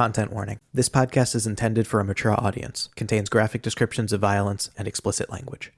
Content warning. This podcast is intended for a mature audience, contains graphic descriptions of violence and explicit language.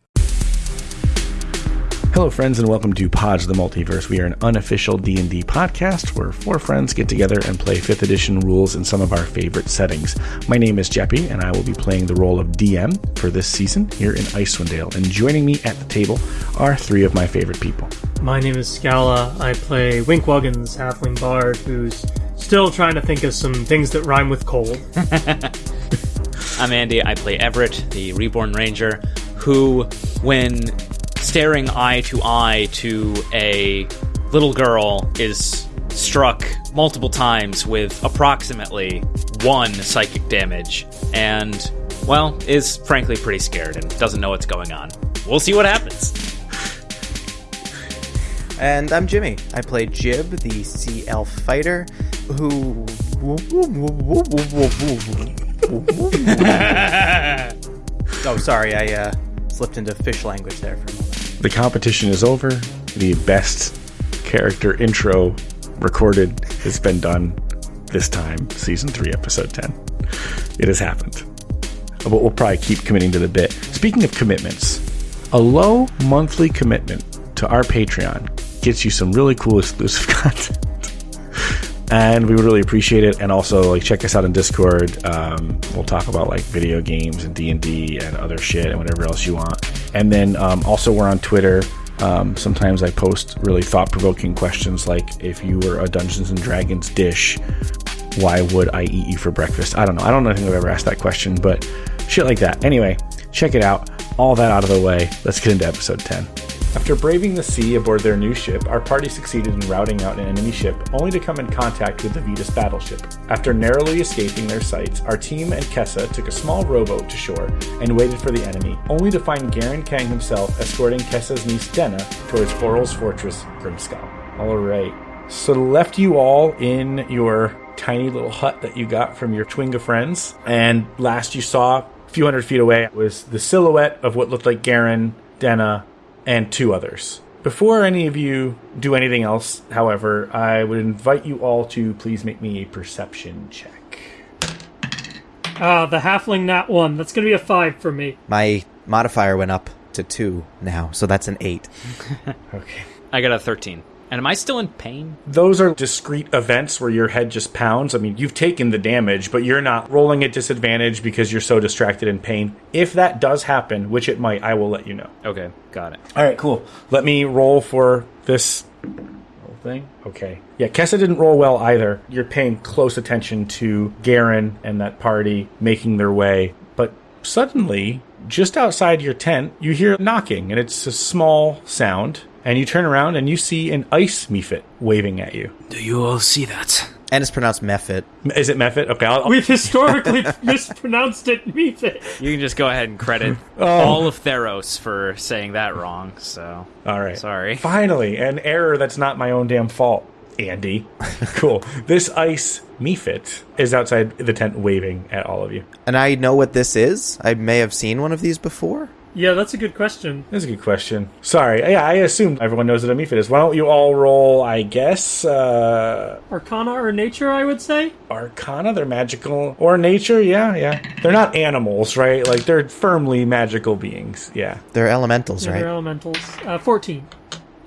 Hello, friends, and welcome to Pods the Multiverse. We are an unofficial D&D podcast where four friends get together and play 5th edition rules in some of our favorite settings. My name is Jeppy, and I will be playing the role of DM for this season here in Icewind Dale. And joining me at the table are three of my favorite people. My name is Scala. I play Winkwoggins, halfling bard, who's still trying to think of some things that rhyme with cold. I'm Andy. I play Everett, the reborn ranger, who, when staring eye to eye to a little girl, is struck multiple times with approximately one psychic damage, and, well, is frankly pretty scared and doesn't know what's going on. We'll see what happens. And I'm Jimmy. I play Jib, the sea elf fighter, who. oh, sorry, I uh, slipped into fish language there for a moment. The competition is over. The best character intro recorded has been done this time, season 3, episode 10. It has happened. But we'll probably keep committing to the bit. Speaking of commitments, a low monthly commitment to our Patreon gets you some really cool exclusive content. And we would really appreciate it. And also, like, check us out on Discord. Um, we'll talk about like video games and D and D and other shit and whatever else you want. And then um, also, we're on Twitter. Um, sometimes I post really thought provoking questions like, if you were a Dungeons and Dragons dish, why would I eat you for breakfast? I don't know. I don't know if I've ever asked that question, but shit like that. Anyway, check it out. All that out of the way. Let's get into episode 10. After braving the sea aboard their new ship, our party succeeded in routing out an enemy ship, only to come in contact with the Vetus battleship. After narrowly escaping their sights, our team and Kessa took a small rowboat to shore and waited for the enemy, only to find Garen Kang himself escorting Kessa's niece Denna towards Auril's fortress, Grimskull. Alright, so left you all in your tiny little hut that you got from your Chwinga friends, and last you saw, a few hundred feet away, was the silhouette of what looked like Garen, Denna, and two others. Before any of you do anything else, however, I would invite you all to please make me a perception check. Ah, the halfling nat one. That's gonna be a five for me. My modifier went up to two now, so that's an eight. Okay. I got a 13. And am I still in pain? Those are discrete events where your head just pounds. I mean, you've taken the damage, but you're not rolling at disadvantage because you're so distracted in pain. If that does happen, which it might, I will let you know. Okay, got it. All right, cool. Let me roll for this whole thing. Okay. Yeah, Kessa didn't roll well either. You're paying close attention to Garen and that party making their way. But suddenly, just outside your tent, you hear knocking, and it's a small sound. And you turn around and you see an ice mephit waving at you. Do you all see that? And it's pronounced Mephit. Is it Mephit? Okay, I'll, We've historically mispronounced it Mephit. You can just go ahead and credit oh. all of Theros for saying that wrong, so. All right. Sorry. Finally, an error that's not my own damn fault, Andy. cool. This ice mephit is outside the tent waving at all of you. And I know what this is. I may have seen one of these before. Yeah, that's a good question. That's a good question. Sorry. Yeah, I assumed everyone knows what a mephit is. Why don't you all roll, I guess, uh, Arcana or nature, I would say. Arcana? They're magical. Or nature? Yeah, yeah. They're not animals, right? Like, they're firmly magical beings. Yeah. They're elementals, right? They're elementals. Uh, 14.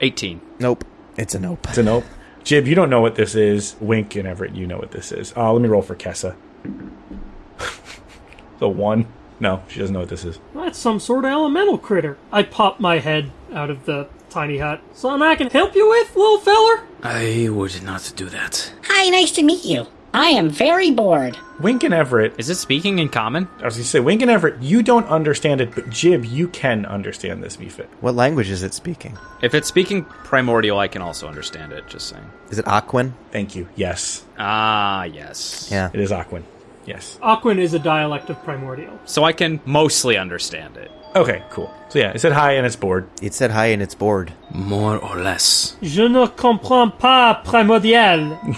18. Nope. It's a nope. It's a nope. Jib, you don't know what this is. Wink and Everett, you know what this is. Uh, let me roll for Kessa. the one. No, she doesn't know what this is. That's some sort of elemental critter. I pop my head out of the tiny hut. Something I can help you with, little feller? I would not do that. Hi, nice to meet you. I am very bored. Wink and Everett Is it speaking in common? I was going to say, Wink and Everett, you don't understand it, but Jib, you can understand this Mephit. What language is it speaking? If it's speaking primordial, I can also understand it, just saying. Is it Aquan? Thank you. Yes, Ah, yes. Yeah. it is Aquan. Yes. Aquan is a dialect of primordial. So I can mostly understand it. Okay, cool. So yeah, it said hi and it's bored. It said hi and it's bored. More or less. Je ne comprends pas primordial.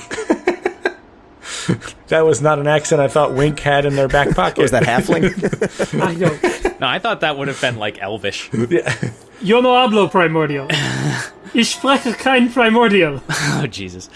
That was not an accent I thought Wink had in their back pocket. Was that halfling? I don't. No, I thought that would have been like elvish. yeah. Yo no hablo primordial. Ich spreche kein primordial. oh, Jesus.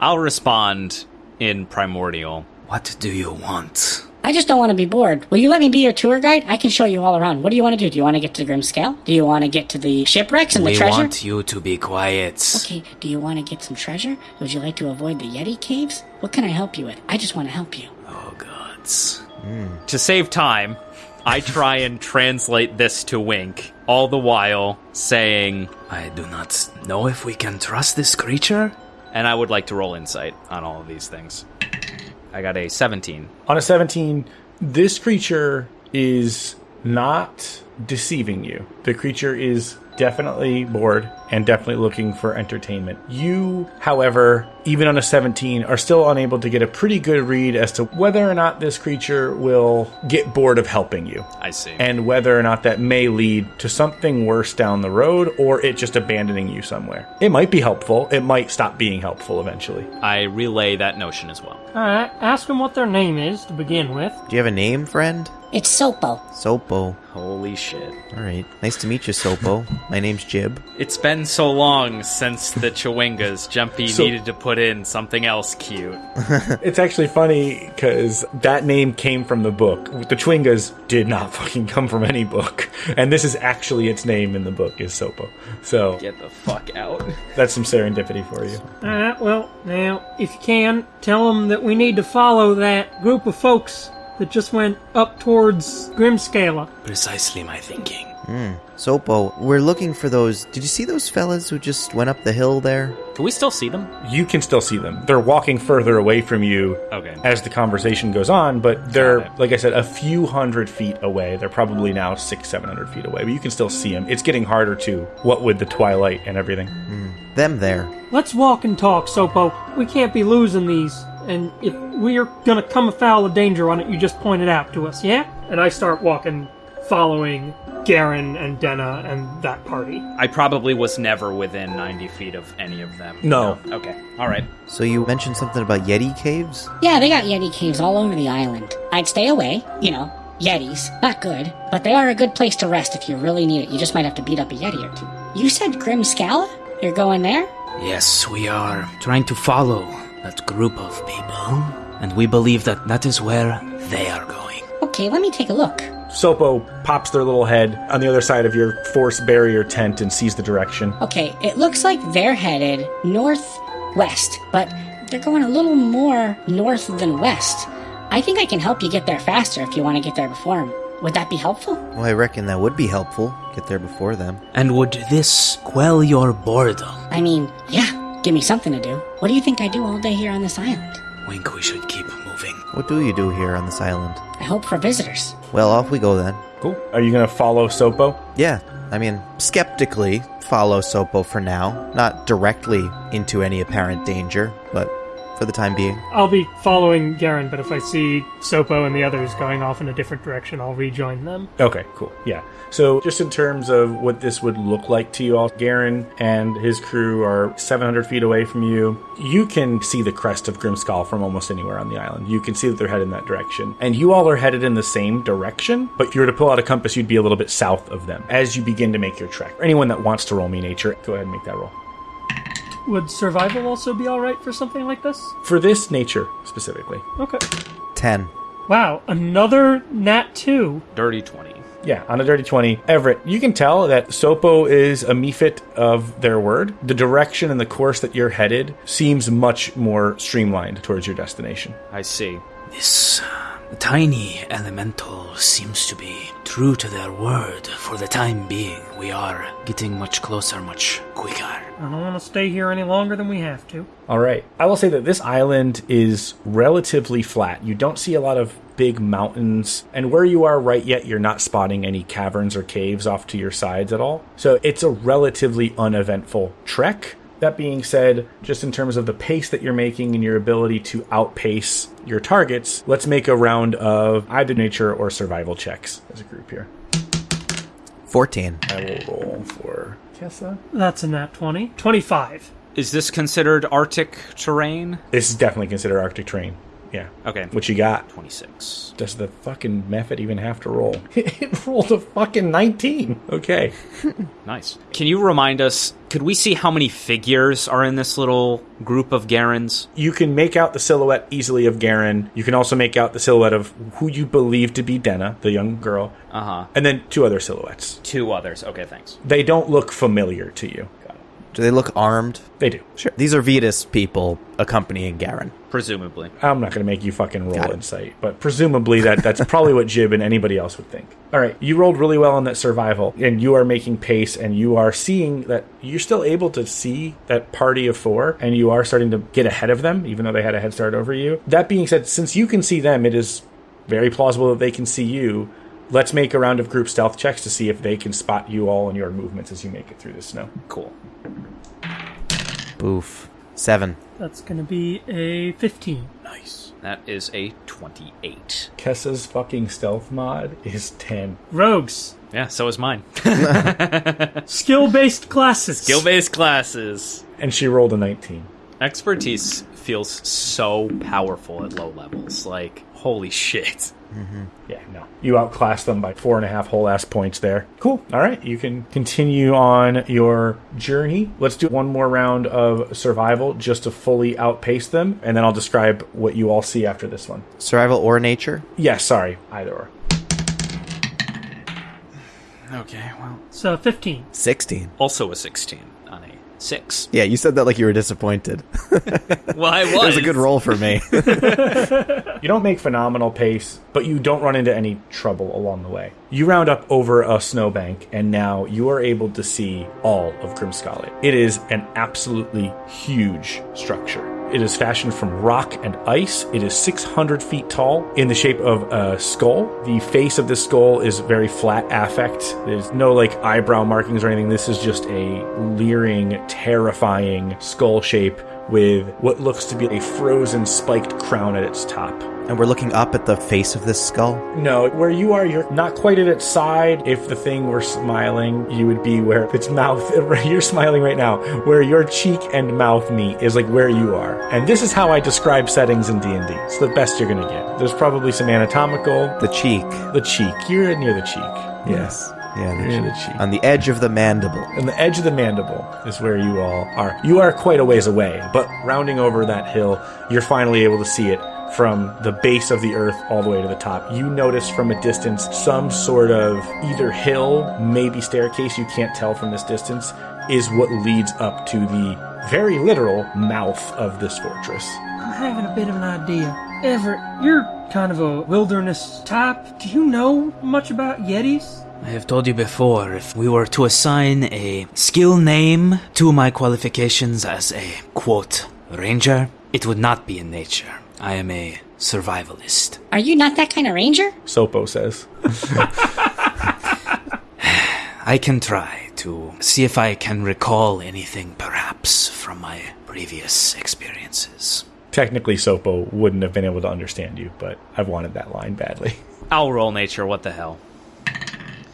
I'll respond in primordial. What do you want? I just don't want to be bored. Will you let me be your tour guide? I can show you all around. What do you want to do? Do you want to get to the Grimskalle? Do you want to get to the shipwrecks and the we treasure? want you to be quiet. Okay, do you want to get some treasure? Would you like to avoid the Yeti caves? What can I help you with? I just want to help you. Oh, gods. Hmm. To save time, I try and translate this to Wink, all the while saying, I do not know if we can trust this creature. and I would like to roll insight on all of these things. I got a 17. On a 17, this creature is not deceiving you. The creature is definitely bored and definitely looking for entertainment. You, however, even on a 17, are still unable to get a pretty good read as to whether or not this creature will get bored of helping you. I see. and whether or not that may lead to something worse down the road or it just abandoning you somewhere. It might be helpful, it might stop being helpful eventually. I relay that notion as well. Alright, ask them what their name is to begin with. Do you have a name, friend? It's Sopo. Sopo. Holy shit. All right. Nice to meet you, Sopo. My name's Jib. It's been so long since the Chwingas. Jumpy So- needed to put in something else cute. It's actually funny because that name came from the book. The Chwingas did not fucking come from any book. And this is actually its name in the book is Sopo. So Get the fuck out. that's some serendipity for you. Alright, well, now, if you can, tell them that we need to follow that group of folks that just went up towards Grimskalle. Precisely my thinking. Hmm. Sopo, we're looking for those. Did you see those fellas who just went up the hill there? Can we still see them? You can still see them. They're walking further away from you Okay. as the conversation goes on, but they're, like I said, a few hundred feet away. They're probably now six, seven hundred feet away, but you can still see them. It's getting harder to, what with the twilight and everything. Hmm. Them there. Let's walk and talk, Sopo. We can't be losing these. And if we're gonna come afoul of danger on it, you just point it out to us, yeah? And I start walking, following Garen and Denna and that party. I probably was never within 90 feet of any of them. No. Okay. All right. So you mentioned something about Yeti caves? Yeah, they got Yeti caves all over the island. I'd stay away, you know. Yetis, not good, but they are a good place to rest if you really need it. You just might have to beat up a Yeti or two. You said Grimskalle? You're going there? Yes, we are trying to follow that group of people, and we believe that that is where they are going. Okay, let me take a look. Sopo pops their little head on the other side of your force barrier tent and sees the direction. Okay, it looks like they're headed northwest, but they're going a little more north than west. I think I can help you get there faster if you want to get there before them. Would that be helpful? Well, I reckon that would be helpful. Get there before them. And would this quell your boredom? I mean, yeah, give me something to do. What do you think I do all day here on this island? Wink, we should keep moving. What do you do here on this island? I hope for visitors. Well, off we go then. Cool. Are you going to follow Sopo? Yeah, I mean, skeptically follow Sopo for now. Not directly into any apparent danger, but for the time being. I'll be following Garen, but if I see Sopo and the others going off in a different direction, I'll rejoin them. Okay, cool. Yeah. So, just in terms of what this would look like to you all, Garen and his crew are 700 feet away from you. You can see the crest of Grimskull from almost anywhere on the island. You can see that they're headed in that direction. And you all are headed in the same direction, but if you were to pull out a compass, you'd be a little bit south of them as you begin to make your trek. Anyone that wants to roll me nature, go ahead and make that roll. Would survival also be alright for something like this? For this nature specifically. Okay. 10. Wow, another Nat 2. Dirty 20. Yeah, on a dirty 20. Everett, you can tell that Sopo is a mephit of their word. The direction and the course that you're headed seems much more streamlined towards your destination. I see. This uh, uh, tiny elemental seems to be true to their word. For the time being, we are getting much closer, much quicker. I don't want to stay here any longer than we have to. All right. I will say that this island is relatively flat. You don't see a lot of big mountains, and where you are right yet, you're not spotting any caverns or caves off to your sides at all. So it's a relatively uneventful trek. That being said, just in terms of the pace that you're making and your ability to outpace your targets, let's make a round of either nature or survival checks as a group here. 14. I will roll for Kessa. That's a Nat 20. 25. Is this considered Arctic terrain? This is definitely considered Arctic terrain. Yeah. Okay. What you got? 26. Does the fucking mephit even have to roll? it rolled a fucking 19. Okay. Nice. Can you remind us? Could we see how many figures are in this little group of Garens? You can make out the silhouette easily of Garen. You can also make out the silhouette of who you believe to be Denna, the young girl. Uh huh. And then two other silhouettes. Two others. Okay, thanks. They don't look familiar to you. Do they look armed? They do. Sure. These are Vetus people accompanying Garen. Presumably. I'm not going to make you fucking roll insight, but presumably that that's probably what Jib and anybody else would think. All right, you rolled really well on that survival, and you are making pace, and you are seeing that you're still able to see that party of four, and you are starting to get ahead of them, even though they had a head start over you. That being said, since you can see them, it is very plausible that they can see you. Let's make a round of group stealth checks to see if they can spot you all and your movements as you make it through the snow. Cool. Boof. Seven. That's gonna be a 15. Nice. That is a 28. Kessa's fucking stealth mod is 10. Rogues. Yeah, so is mine. Skill based classes. Skill based classes. And she rolled a 19. Expertise feels so powerful at low levels. Like, holy shit. Mm-hmm. Yeah, no. You outclass them by four and a half whole ass points there. Cool. All right. You can continue on your journey. Let's do one more round of survival just to fully outpace them, and then I'll describe what you all see after this one. Survival or nature? Yeah, sorry. Either or. Okay, well. So 15. 16. Also a 16 on a 6. Yeah, you said that like you were disappointed. Well, I was. it was a good roll for me. You don't make phenomenal pace, but you don't run into any trouble along the way. You round up over a snowbank, and now you are able to see all of Grimskalit. It is an absolutely huge structure. It is fashioned from rock and ice. It is 600 feet tall in the shape of a skull. The face of this skull is very flat affect. There's no like eyebrow markings or anything. This is just a leering, terrifying skull shape with what looks to be a frozen spiked crown at its top. and we're looking up at the face of this skull. No, where you are, you're not quite at its side. If the thing were smiling, you would be where its mouth. You're smiling right now. Where your cheek and mouth meet is like where you are. And this is how I describe settings in D and D. It's the best you're gonna get. There's probably some anatomical. The cheek. The cheek. You're near the cheek. Yes. Yeah, the Near cheek. the cheek. On the edge of the mandible. And the edge of the mandible is where you all are. You are quite a ways away, but rounding over that hill, you're finally able to see it from the base of the earth all the way to the top. You notice from a distance some sort of either hill, maybe staircase, you can't tell from this distance, is what leads up to the very literal mouth of this fortress. I'm having a bit of an idea. Everett, you're kind of a wilderness type. Do you know much about Yetis? I have told you before, if we were to assign a skill name to my qualifications as a, quote, ranger, it would not be in nature. I am a survivalist. Are you not that kind of ranger? Sopo says. I can try to see if I can recall anything, perhaps, from my previous experiences. Technically, Sopo wouldn't have been able to understand you, but I've wanted that line badly. I'll roll nature, what the hell.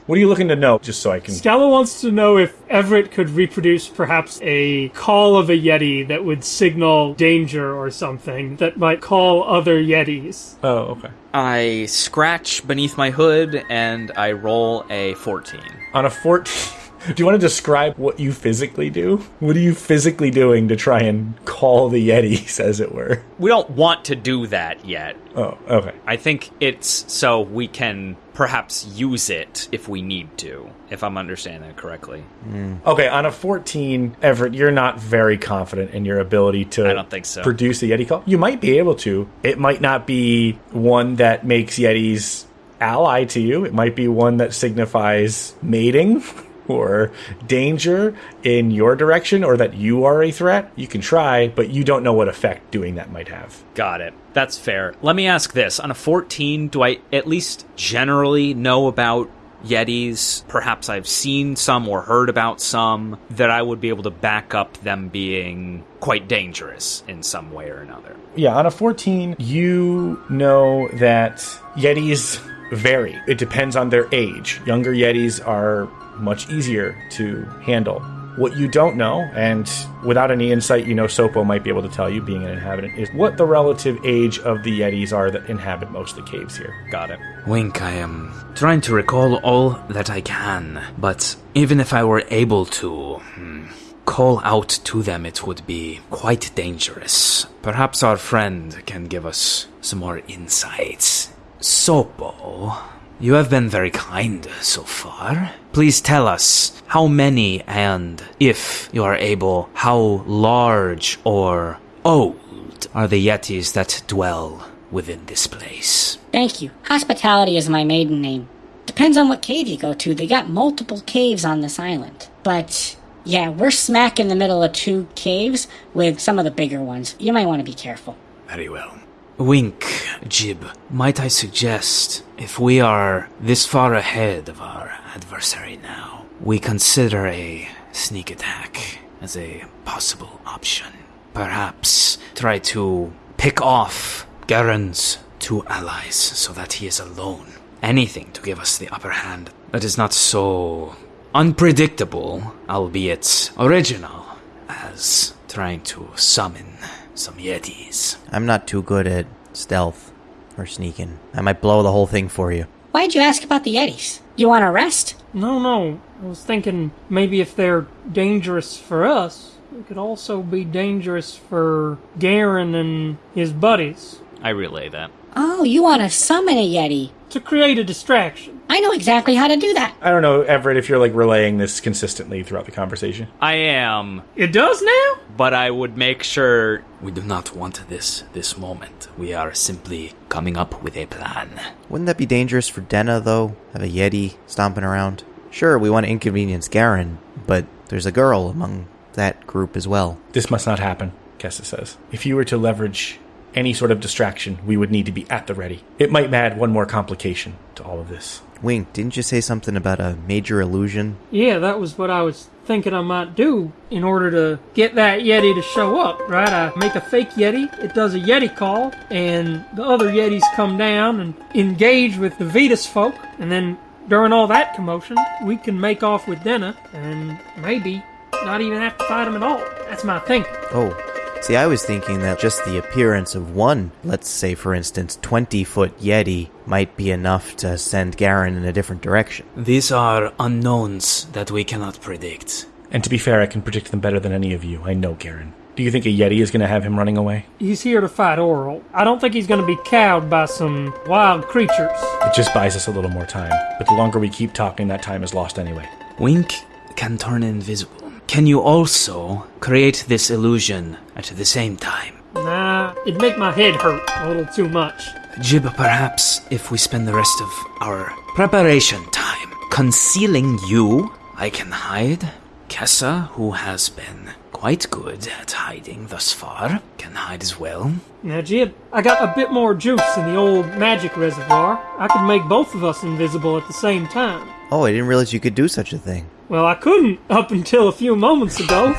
What are you looking to know, just so I can. Scala wants to know if Everett could reproduce perhaps a call of a Yeti that would signal danger or something that might call other Yetis. Oh, okay. I scratch beneath my hood and I roll a 14. On a 14. Do you want to describe what you physically do? What are you physically doing to try and call the Yetis, as it were? We don't want to do that yet. Oh, okay. I think it's so we can perhaps use it if we need to, if I'm understanding it correctly. Hmm. Okay, on a 14, Everett, you're not very confident in your ability to I don't think so. produce a Yeti call. You might be able to. It might not be one that makes Yetis ally to you, it might be one that signifies mating. Or danger in your direction, or that you are a threat, you can try, but you don't know what effect doing that might have. Got it. That's fair. Let me ask this. On a 14, do I at least generally know about Yetis? Perhaps I've seen some or heard about some that I would be able to back up them being quite dangerous in some way or another. Yeah, on a 14, you know that Yetis vary. It depends on their age. Younger Yetis are much easier to handle. What you don't know, and without any insight, you know Sopo might be able to tell you, being an inhabitant, is what the relative age of the Yetis are that inhabit most of the caves here. Got it. Wink, I am trying to recall all that I can, but even if I were able to hmm, call out to them, it would be quite dangerous. Perhaps our friend can give us some more insights. Sopo, you have been very kind so far. Please tell us how many and, if you are able, how large or old are the Yetis that dwell within this place. Thank you. Hospitality is my maiden name. Depends on what cave you go to. They got multiple caves on this island. But yeah, we're smack in the middle of two caves with some of the bigger ones. You might want to be careful. Very well. Wink, Jib, might I suggest, if we are this far ahead of our adversary now, we consider a sneak attack as a possible option. Perhaps try to pick off Garen's two allies so that he is alone. Anything to give us the upper hand that is not so unpredictable, albeit original, as trying to summon some Yetis. I'm not too good at stealth or sneaking. I might blow the whole thing for you. Why'd you ask about the Yetis? You want to rest? No, no. I was thinking maybe if they're dangerous for us, it could also be dangerous for Garen and his buddies I relay that. Oh, you want to summon a Yeti? To create a distraction. I know exactly how to do that. I don't know, Everett, if you're like relaying this consistently throughout the conversation. I am, It does now? but I would make sure. We do not want this this moment. We are simply coming up with a plan. Wouldn't that be dangerous for Denna, though? Have a Yeti stomping around? Sure, we want to inconvenience Garen, but there's a girl among that group as well. This must not happen, Kessa says. If you were to leverage any sort of distraction, we would need to be at the ready. It might add one more complication to all of this. Wink, didn't you say something about a major illusion? Yeah, that was what I was thinking I might do in order to get that Yeti to show up, right? I make a fake Yeti, it does a Yeti call, and the other Yetis come down and engage with the Vetus folk, and then during all that commotion, we can make off with Denna, and maybe not even have to fight him at all. That's my thinking. Oh, see, I was thinking that just the appearance of one, let's say for instance, 20 foot Yeti, might be enough to send Garen in a different direction. These are unknowns that we cannot predict. And to be fair, I can predict them better than any of you. I know Garen. Do you think a Yeti is going to have him running away? He's here to fight Auril. I don't think he's going to be cowed by some wild creatures. It just buys us a little more time. But the longer we keep talking, that time is lost anyway. Wink can turn invisible. Can you also create this illusion at the same time? Nah, it'd make my head hurt a little too much. Jib, perhaps if we spend the rest of our preparation time concealing you, I can hide. Kessa, who has been quite good at hiding thus far, can hide as well. Now, Jib, I got a bit more juice in the old magic reservoir. I could make both of us invisible at the same time. Oh, I didn't realize you could do such a thing. Well, I couldn't up until a few moments ago.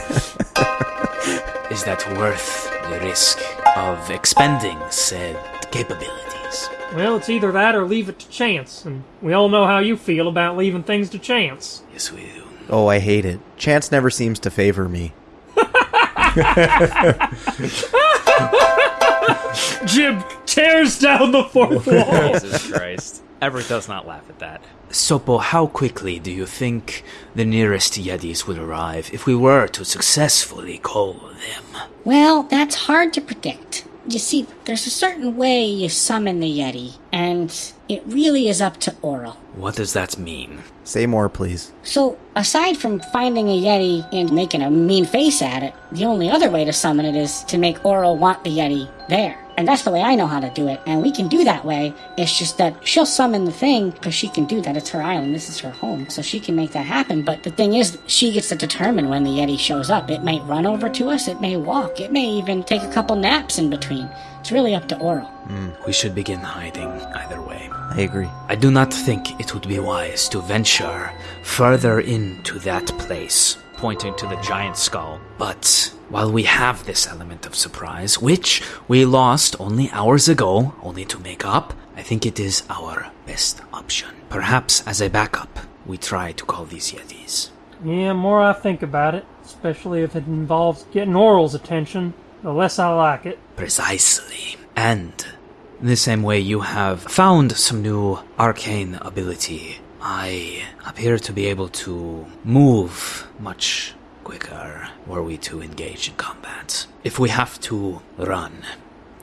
Is that worth the risk of expending said capabilities? well, it's either that or leave it to chance, and we all know how you feel about leaving things to chance. Yes, we do. Oh, I hate it. Chance never seems to favor me. Jib tears down the fourth wall. Jesus Christ. Everett does not laugh at that. Sopo, how quickly do you think the nearest Yetis would arrive if we were to successfully call them? Well, that's hard to predict. You see, there's a certain way you summon the Yeti, and it really is up to Auril. What does that mean? Say more, please. So, aside from finding a Yeti and making a mean face at it, the only other way to summon it is to make Auril want the Yeti there. And that's the way I know how to do it, and we can do that way. It's just that she'll summon the thing because she can do that. It's her island, this is her home, so she can make that happen. But the thing is, she gets to determine when the Yeti shows up. It may run over to us, it may walk, it may even take a couple naps in between. It's really up to Auril. Hmm, we should begin hiding either way. I agree. I do not think it would be wise to venture further into that place. Pointing to the giant skull. But while we have this element of surprise, which we lost only hours ago, only to make up, I think it is our best option. Perhaps as a backup, we try to call these Yetis. Yeah, more I think about it, especially if it involves getting Auril's attention, the less I like it. Precisely. And in the same way you have found some new arcane ability, I appear to be able to move much quicker were we to engage in combat. If we have to run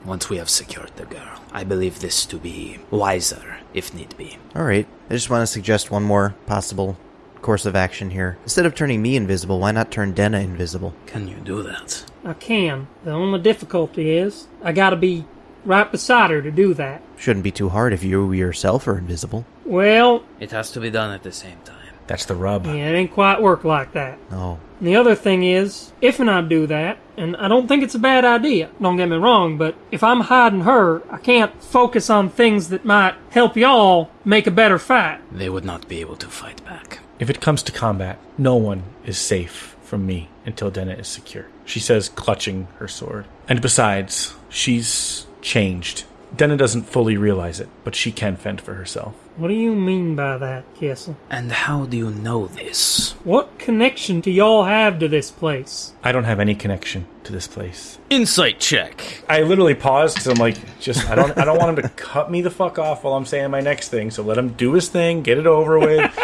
once we have secured the girl, I believe this to be wiser if need be. All right. I just want to suggest one more possible course of action here. Instead of turning me invisible, why not turn Denna invisible? Can you do that? I can. The only difficulty is I gotta be right beside her to do that. Shouldn't be too hard if you yourself are invisible. Well, It has to be done at the same time. That's the rub. yeah, it ain't quite work like that. No. And the other thing is, if and I do that, and I don't think it's a bad idea, don't get me wrong, but if I'm hiding her, I can't focus on things that might help y'all make a better fight. They would not be able to fight back. If it comes to combat, no one is safe from me until Denna is secure. She says, clutching her sword. And besides, she's changed. Denna doesn't fully realize it, but she can fend for herself. What do you mean by that, Kessa? And how do you know this? What connection do y'all have to this place? I don't have any connection to this place. Insight check. I literally paused because I'm like, just I don't I don't want him to cut me the fuck off while I'm saying my next thing. So let him do his thing, get it over with,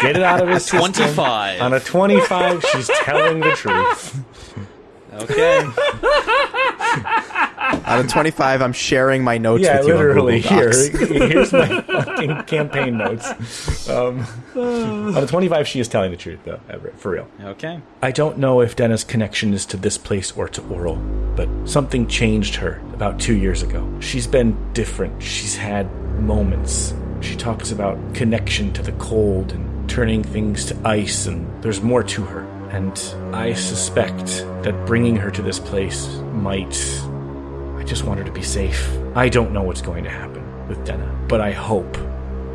get it out of his system. 25. On a 25, she's telling the truth. Okay. Out of 25, I'm sharing my notes yeah, with you. literally. Here, here's my fucking campaign notes. Um, on a 25, she is telling the truth, though, Everett, for real. okay. I don't know if Denna's connection is to this place or to Auril, but something changed her about two years ago. She's been different. She's had moments. She talks about connection to the cold and turning things to ice, and there's more to her. And I suspect that bringing her to this place might. I just want her to be safe. I don't know what's going to happen with Denna, but I hope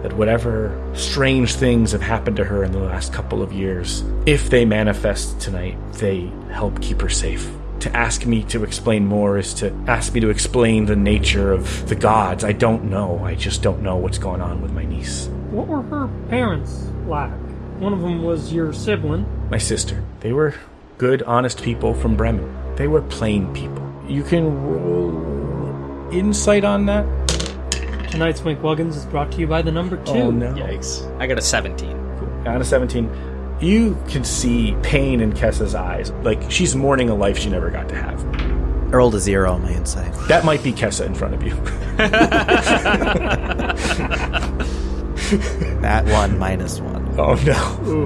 that whatever strange things have happened to her in the last couple of years, if they manifest tonight, they help keep her safe. To ask me to explain more is to ask me to explain the nature of the gods. I don't know. I just don't know what's going on with my niece. What were her parents like? One of them was your sibling. My sister. They were good, honest people from Bremen. They were plain people. You can roll insight on that? Tonight's Wink Wuggins is brought to you by the number oh, two. Oh no. Yikes. I got a 17. Out a 17, you can see pain in Kessa's eyes. Like she's mourning a life she never got to have. I rolled a zero on my insight. That might be Kessa in front of you. That one minus one. Oh no.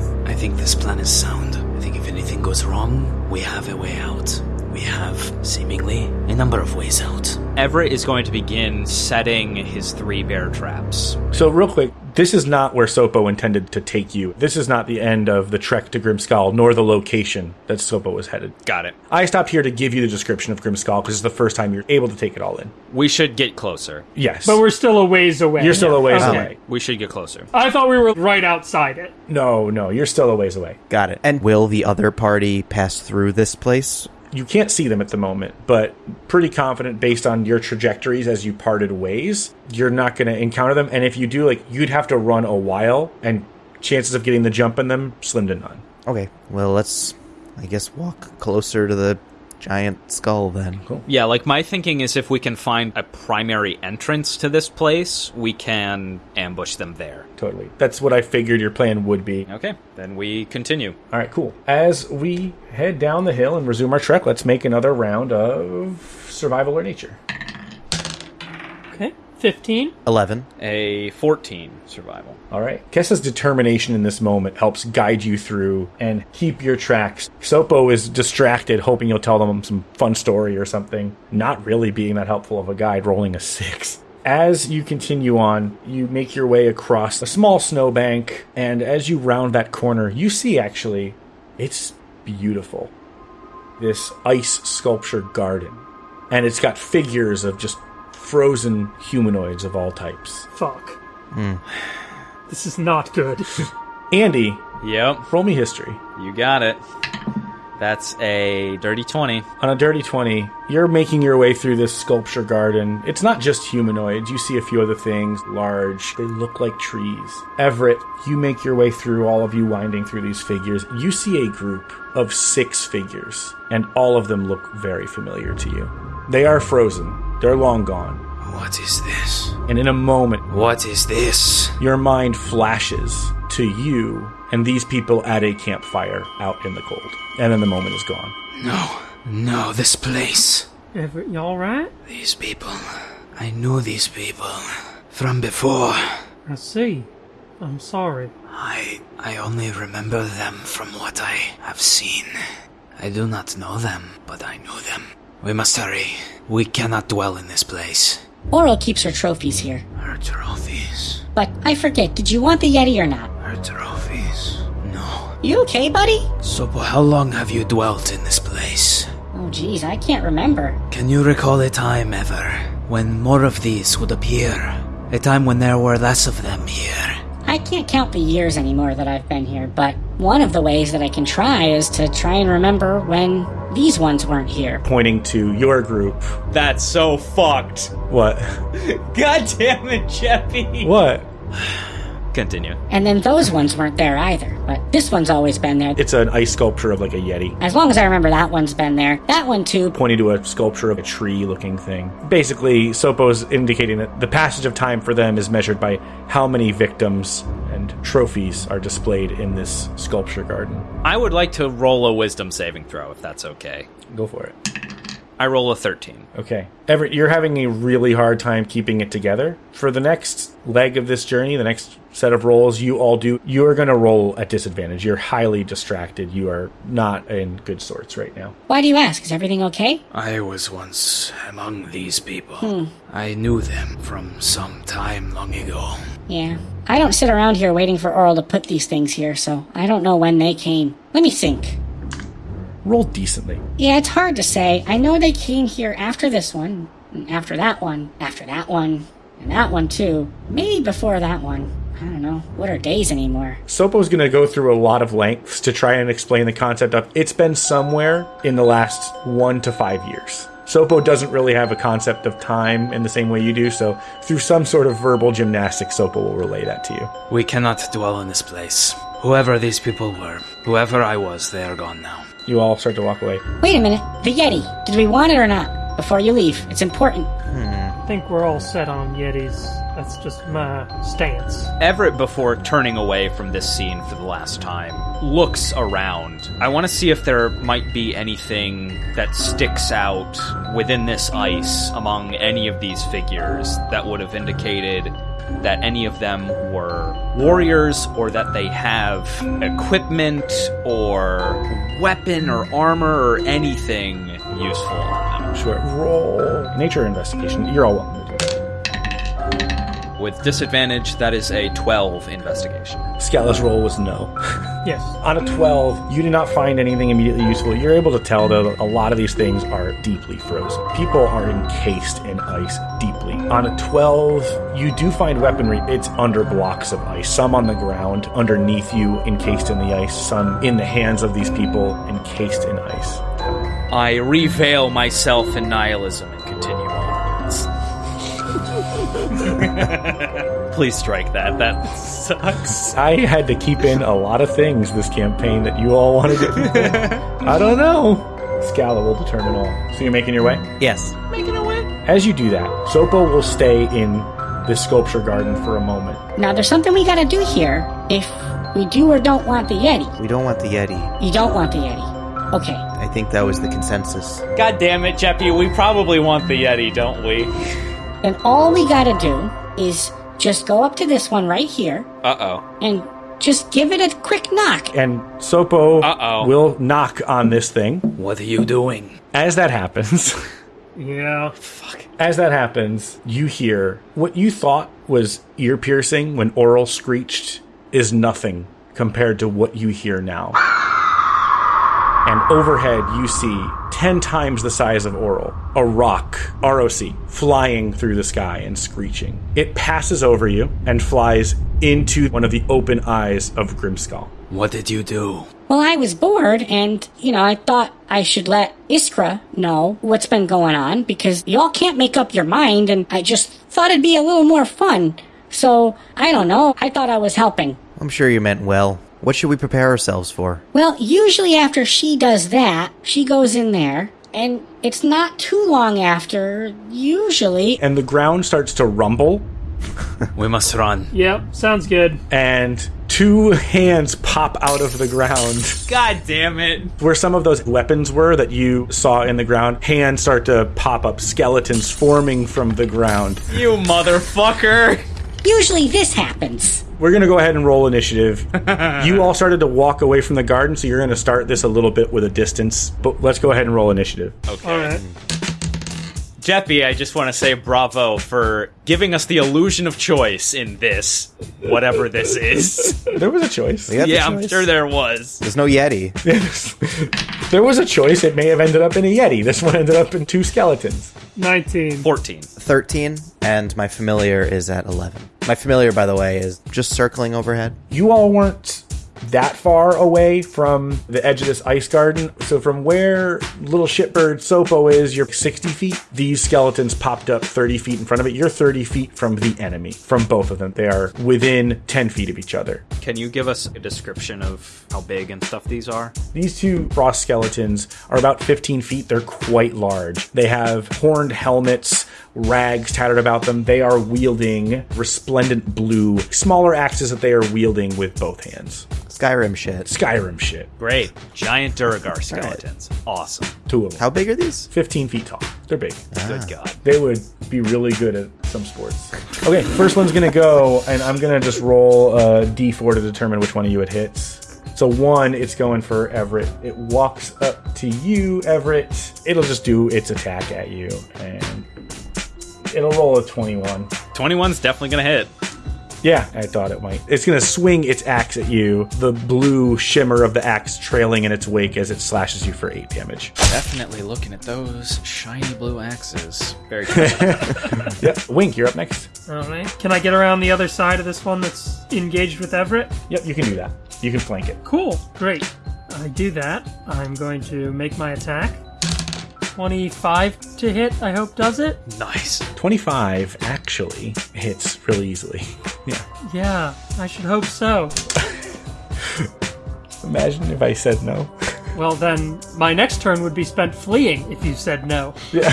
I think this plan is sound. I think if anything goes wrong, we have a way out. We have, seemingly, a number of ways out. Everett is going to begin setting his three bear traps. So real quick, this is not where Sopo intended to take you. This is not the end of the trek to Grimskull, nor the location that Sopo was headed. Got it. I stopped here to give you the description of Grimskull because it's the first time you're able to take it all in. We should get closer. Yes. But we're still a ways away. You're still a ways Okay. away. We should get closer. I thought we were right outside it. No, no, you're still a ways away. Got it. And will the other party pass through this place? You can't see them at the moment, but pretty confident based on your trajectories as you parted ways, you're not going to encounter them. And if you do, like, you'd have to run a while, and chances of getting the jump in them, slim to none. Okay. Well, let's, I guess, walk closer to the giant skull then. Cool. Yeah, like my thinking is if we can find a primary entrance to this place, we can ambush them there. Totally. That's what I figured your plan would be. Okay, then we continue. All right, cool. As we head down the hill and resume our trek, let's make another round of survival or nature. Okay. 15. 11. A 14 survival. All right. Kessa's determination in this moment helps guide you through and keep your tracks. Sopo is distracted, hoping you'll tell them some fun story or something, not really being that helpful of a guide, rolling a six. As you continue on, you make your way across a small snowbank, and as you round that corner, you see actually, it's beautiful. This ice sculpture garden. And it's got figures of just frozen humanoids of all types. Fuck. Hmm. This is not good. Andy, Yep, roll me history. you got it. That's a dirty 20. On a dirty 20, you're making your way through this sculpture garden. It's not just humanoids. You see a few other things, large. They look like trees. Everett, you make your way through all of you winding through these figures. You see a group of six figures, and all of them look very familiar to you. They are frozen. They're long gone. What is this? And in a moment, What is this? your mind flashes to you and these people at a campfire out in the cold. And then the moment is gone. No, no, this place. Everett, you alright? These people. I knew these people from before. I see. I'm sorry. I I only remember them from what I have seen. I do not know them, but I knew them. We must hurry. We cannot dwell in this place. Auril keeps her trophies here. Her trophies. But I forget, did you want the Yeti or not? Her trophies. No. You okay, buddy? So, how long have you dwelt in this place? Oh, geez, I can't remember. Can you recall a time ever when more of these would appear? A time when there were less of them here? I can't count the years anymore that I've been here, but one of the ways that I can try is to try and remember when these ones weren't here. Pointing to your group. That's so fucked. What? God damn it, Jeppy. What? Continue. And then those ones weren't there either, but this one's always been there. It's an ice sculpture of like a yeti. As long as I remember that one's been there. That one too. Pointing to a sculpture of a tree looking thing. Basically, Sopo's indicating that the passage of time for them is measured by how many victims and trophies are displayed in this sculpture garden. I would like to roll a wisdom saving throw if that's okay. Go for it. I roll a 13. Okay. Everett, you're having a really hard time keeping it together. For the next leg of this journey, the next set of rolls you all do, you are going to roll at disadvantage. You're highly distracted. You are not in good sorts right now. Why do you ask? Is everything okay? I was once among these people. Hmm. I knew them from some time long ago. Yeah. I don't sit around here waiting for Auril to put these things here, so I don't know when they came. Let me think. Roll decently. Yeah, it's hard to say. I know they came here after this one, and after that one, after that one, and that one too. Maybe before that one. I don't know. What are days anymore? Sopo's going to go through a lot of lengths to try and explain the concept of it's been somewhere in the last one to five years. Sopo doesn't really have a concept of time in the same way you do, so through some sort of verbal gymnastics, Sopo will relay that to you. We cannot dwell in this place. Whoever these people were, whoever I was, they are gone now. You all start to walk away. Wait a minute. The Yeti. Did we want it or not? Before you leave. It's important. Hmm. I think we're all set on Yetis. That's just my stance. Everett, before turning away from this scene for the last time, looks around. I want to see if there might be anything that sticks out within this ice among any of these figures that would have indicated that any of them were warriors or that they have equipment or weapon or armor or anything useful on them. Sure. Roll nature investigation. You're all welcome. With disadvantage, that is a 12 investigation. Scala's roll was no. Yes. On a 12, you do not find anything immediately useful. You're able to tell that a lot of these things are deeply frozen. People are encased in ice deeply. On a 12, you do find weaponry. It's under blocks of ice. Some on the ground, underneath you, encased in the ice. Some in the hands of these people, encased in ice. I reveal myself in nihilism Please strike that. That sucks. I had to keep in a lot of things this campaign that you all wanted to keep in. I don't know. Scala will determine all. So you're making your way? Yes. Making our way? As you do that, Sopo will stay in the sculpture garden for a moment. Now, there's something we gotta do here. If we do or don't want the Yeti. We don't want the Yeti. You don't want the Yeti. Okay. I think that was the consensus. God damn it, Jeppy. We probably want the Yeti, don't we? Then all we gotta do is just go up to this one right here Uh oh. and just give it a quick knock. And Sopo Uh-oh. will knock on this thing. What are you doing? As that happens, Yeah. Fuck. As that happens, you hear what you thought was ear piercing when Auril screeched is nothing compared to what you hear now. And overhead you see 10 times the size of Auril, a rock, ROC, flying through the sky and screeching. It passes over you and flies into one of the open eyes of Grimskull. What did you do? Well, I was bored, and, you know, I thought I should let Iskra know what's been going on, because y'all can't make up your mind, and I just thought it'd be a little more fun. So, I don't know, I thought I was helping. I'm sure you meant well. What should we prepare ourselves for? Well, usually after she does that, she goes in there, and it's not too long after, usually. And the ground starts to rumble, We must run. Yep, sounds good. and two hands pop out of the ground. God damn it. Where some of those weapons were that you saw in the ground, hands start to pop up, skeletons forming from the ground. You motherfucker. Usually this happens. We're going to go ahead and roll initiative. you all started to walk away from the garden, so you're going to start this a little bit with a distance. But let's go ahead and roll initiative. Okay. All right. Jeppy, I just want to say bravo for giving us the illusion of choice in this, whatever this is. There was a choice. We got the yeah, I'm sure there was. There's no Yeti. there was a choice. It may have ended up in a Yeti. This one ended up in two skeletons. 19. 14. 13, and my familiar is at 11. My familiar, by the way, is just circling overhead. You all weren't that far away from the edge of this ice garden. So from where little shitbird Sopo is, you're 60 feet. These skeletons popped up 30 feet in front of it. You're 30 feet from the enemy, from both of them. They are within 10 feet of each other. Can you give us a description of how big and stuff these are? These two frost skeletons are about 15 feet. They're quite large. They have horned helmets, rags tattered about them. They are wielding resplendent blue, smaller axes that they are wielding with both hands. Skyrim shit. Skyrim shit. Great. Giant Duergar skeletons. Awesome. Two of them. How big are these? 15 feet tall. They're big. Good ah. God. They would be really good at some sports. Okay, first one's gonna go, and I'm gonna just roll uh, a d4 to determine which one of you it hits. So one, it's going for Everett. It walks up to you, Everett. It'll just do its attack at you, and it'll roll a 21. 21's definitely going to hit. Yeah, I thought it might. It's gonna swing its axe at you, the blue shimmer of the axe trailing in its wake as it slashes you for eight damage. Definitely looking at those shiny blue axes. Very good. Yep, Wink, you're up next. All right. Can I get around the other side of this one that's engaged with Everett? Yep, you can do that. You can flank it. Cool. Great. I do that. I'm going to make my attack. 25 to hit, I hope does it. Nice. 25 actually hits really easily. Yeah. Yeah, I should hope so. Imagine if I said no. Well, then my next turn would be spent fleeing if you said no. Yeah.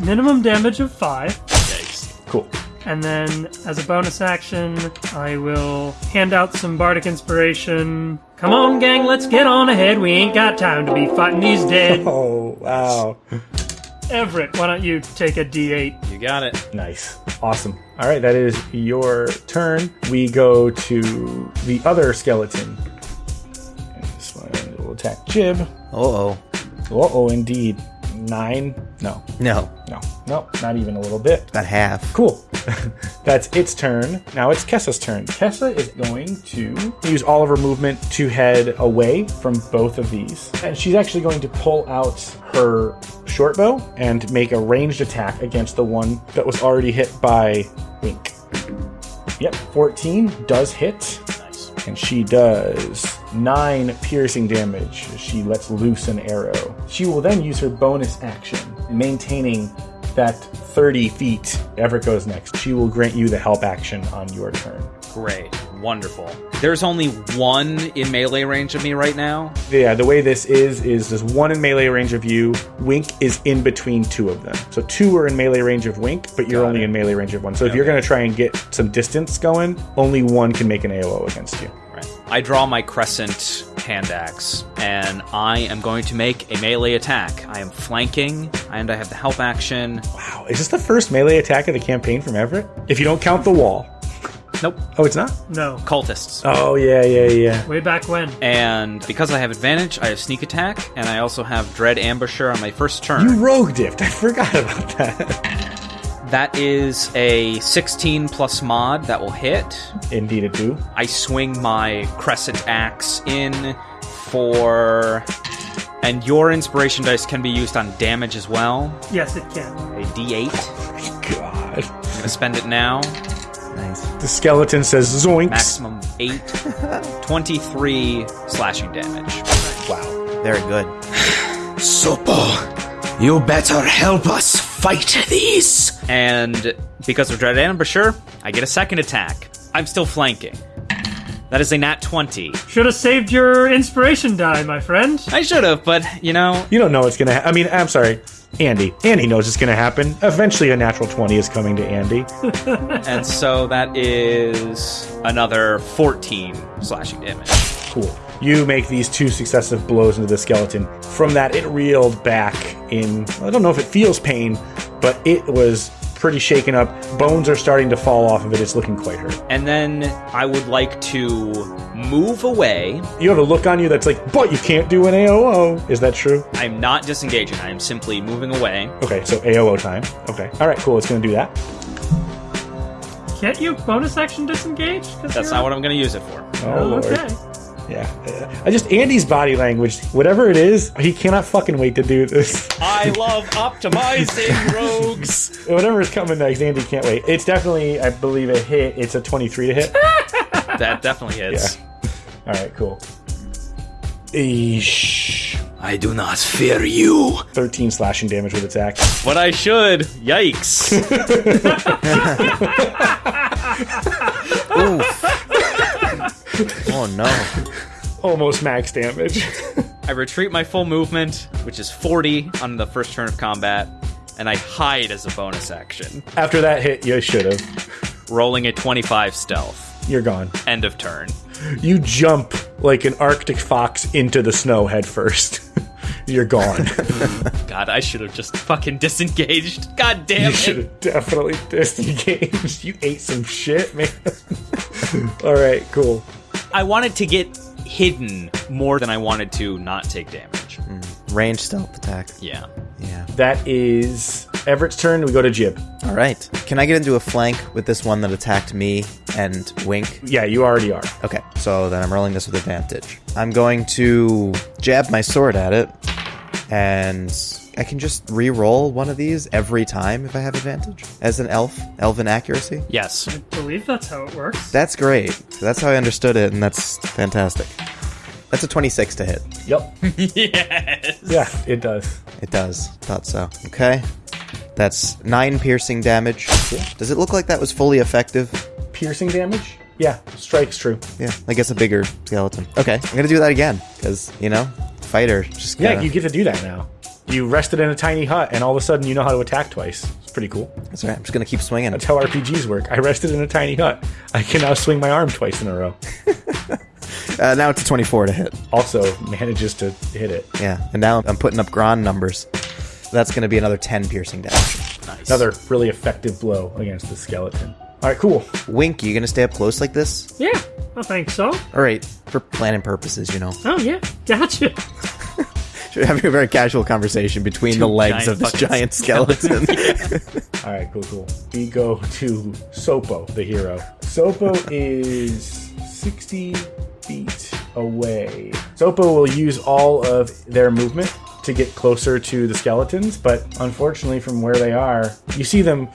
Minimum damage of 5. Yikes. cool. And then, as a bonus action, I will hand out some bardic inspiration. Come on, gang, let's get on ahead. We ain't got time to be fighting these dead. Oh, wow. Everett, why don't you take a d8? You got it. Nice. Awesome. All right, that is your turn. We go to the other skeleton. And this one will attack Jib. Uh oh. Uh oh, indeed. Nine? No, No, no, no, not even a little bit. about half. Cool. That's its turn. Now it's Kessa's turn. Kessa is going to use all of her movement to head away from both of these. And she's actually going to pull out her short bow and make a ranged attack against the one that was already hit by Wink. Yep, 14 does hit. And she does nine piercing damage she lets loose an arrow. She will then use her bonus action, maintaining that 30 feet. Everett goes next. She will grant you the help action on your turn. Great. Wonderful. There's only one in melee range of me right now. Yeah, the way this is, is there's one in melee range of you. Wink is in between two of them. So two are in melee range of Wink, but you're Got only it. in melee range of one. So if you're going to try and get some distance going, only one can make an AOO against you. I draw my crescent hand axe, and I am going to make a melee attack. I am flanking, and I have the help action. Wow, is this the first melee attack of the campaign from Everett? If you don't count the wall. Nope. Oh, it's not? No. Cultists. Oh, yeah, yeah, yeah. Way back when. And because I have advantage, I have sneak attack, and I also have dread ambusher on my first turn. You rogue dipped. I forgot about that. That is a 16 plus mod that will hit. Indeed, it do. I swing my crescent axe in, for. And your inspiration dice can be used on damage as well. Yes, it can. A d8. God. I'm gonna spend it now. Nice. The skeleton says zoinks. Maximum 8. 23 slashing damage. Wow. Very good. Sopo, you better help us fight these. And because of Dread Ambusher, I get a second attack. I'm still flanking. That is a nat 20. Should have saved your inspiration die, my friend. I should have, but you know, You don't know what's gonna. Ha- I mean, I'm sorry, Andy. Andy knows it's gonna happen. Eventually, a natural twenty is coming to Andy. and so that is another 14 slashing damage. Cool. You make these two successive blows into the skeleton. From that, it reeled back in. I don't know if it feels pain, but it was pretty shaken up. Bones are starting to fall off of it. It's looking quite hurt. And then I would like to move away. You have a look on you that's like, but you can't do an AOO. Is that true? I'm not disengaging, I am simply moving away. Okay, so AOO time. Okay. All right, cool. It's going to do that. Can't you bonus action disengage? That's not what I'm going to use it for. Oh, Lord. Okay. Yeah. I just, Andy's body language, whatever it is, he cannot fucking wait to do this. I love optimizing rogues. Whatever is coming next, Andy can't wait. It's definitely, I believe, a hit. It's a 23 to hit. That definitely hits. All right, cool. Eesh. I do not fear you. 13 slashing damage with attack. But I should. Yikes. Oh no. Almost max damage. I retreat my full movement, which is 40 on the first turn of combat, and I hide as a bonus action, After that hit, you should have. rolling a 25 stealth. You're gone. End of turn. You jump like an Arctic fox into the snow head first. You're gone. God, I should have just fucking disengaged. God damn you should have definitely disengaged. You ate some shit, man. All right, cool. I wanted to get hidden more than I wanted to not take damage. Mm. Range stealth attack. Yeah. Yeah. That is Everett's turn. We go to Jib. All right. Can I get into a flank with this one that attacked me and Wink? Yeah, you already are. Okay, so then I'm rolling this with advantage. I'm going to jab my sword at it, and I can just re-roll one of these every time if I have advantage as an elf, elven accuracy. Yes. I believe that's how it works. That's great. That's how I understood it, and that's fantastic. That's a 26 to hit. Yep. yes. Yeah, it does. It does. Thought so. Okay. That's nine piercing damage. Does it look like that was fully effective? Piercing damage? Yeah, strike's true. Yeah, I guess a bigger skeleton. Okay, I'm gonna do that again because you know, fighter. Just Yeah, you get to do that now. You rested in a tiny hut, and all of a sudden you know how to attack twice. It's pretty cool. That's right. I'm just gonna keep swinging. That's how RPGs work. I rested in a tiny hut. I can now swing my arm twice in a row. Uh, now it's a 24 to hit. Also manages to hit it. Yeah, and now I'm putting up Gron numbers. That's gonna be another 10 piercing damage. Nice. Another really effective blow against the skeleton. All right, cool. Wink, you gonna stay up close like this? Yeah, I think so. All right, for planning purposes, you know. Oh yeah, gotcha. We're having a very casual conversation between the legs of this giant skeleton. All right, cool, cool. We go to Sopo, the hero. Sopo is 60 feet away. Sopo will use all of their movement to get closer to the skeletons, but unfortunately, from where they are, you see them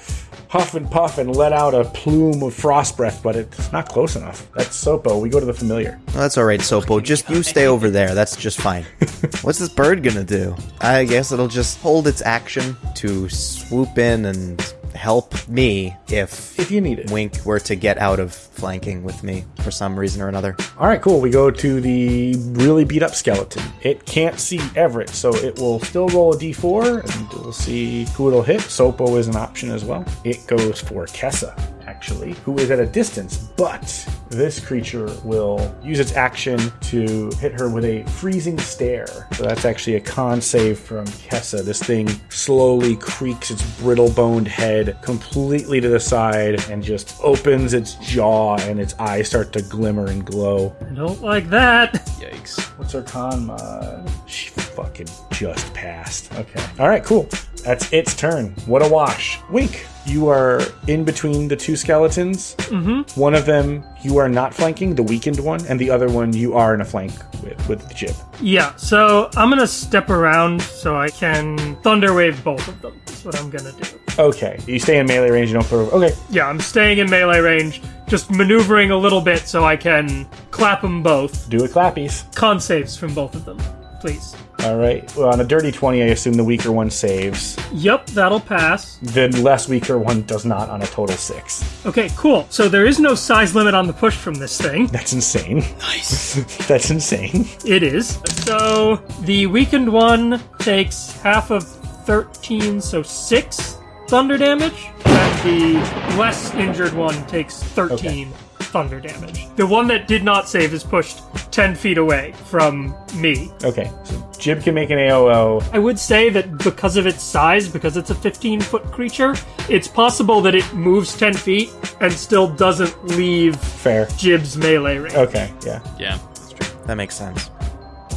huff and puff and let out a plume of frost breath, but it's not close enough. That's Sopo. We go to the familiar. Well, that's all right, Sopo. Just you stay over there. That's just fine. What's this bird gonna do? I guess it'll just hold its action to swoop in and help me if If you need it. Wink were to get out of flanking with me for some reason or another. All right, cool. We go to the really beat up skeleton. It can't see Everett, so it will still roll a d4 and we'll see who it'll hit. Sopo is an option as well. It goes for Kessa, actually, who is at a distance, but this creature will use its action to hit her with a freezing stare. So that's actually a con save from Kessa. This thing slowly creaks its brittle boned head completely to the side and just opens its jaw and its eyes start to glimmer and glow. I don't like that. Yikes. What's her con mod? She fucking just passed. Okay. All right, cool. That's its turn. What a wash. Wink. You are in between the two skeletons. Mm-hmm. One of them you are not flanking, the weakened one, and the other one you are in a flank with, with the jib. Yeah, so I'm gonna step around so I can Thunderwave both of them. That's what I'm gonna do. Okay. You stay in melee range, you don't put Okay. Yeah, I'm staying in melee range, just maneuvering a little bit so I can clap them both. Do it clappies. Con saves from both of them, please. All right. Well, on a dirty 20, I assume the weaker one saves. Yep, that'll pass. The less weaker one does not on a total six. Okay, cool. So there is no size limit on the push from this thing. That's insane. Nice. That's insane. It is. So the weakened one takes half of 13, so 6 thunder damage. And the less injured one takes 13 thunder damage. The one that did not save is pushed 10 feet away from me. Okay. So Jib can make an AOO. I would say that because of its size, because it's a 15 foot creature, it's possible that it moves 10 feet and still doesn't leave Fair. Jib's melee range. Okay. Yeah. Yeah. That's true. That makes sense.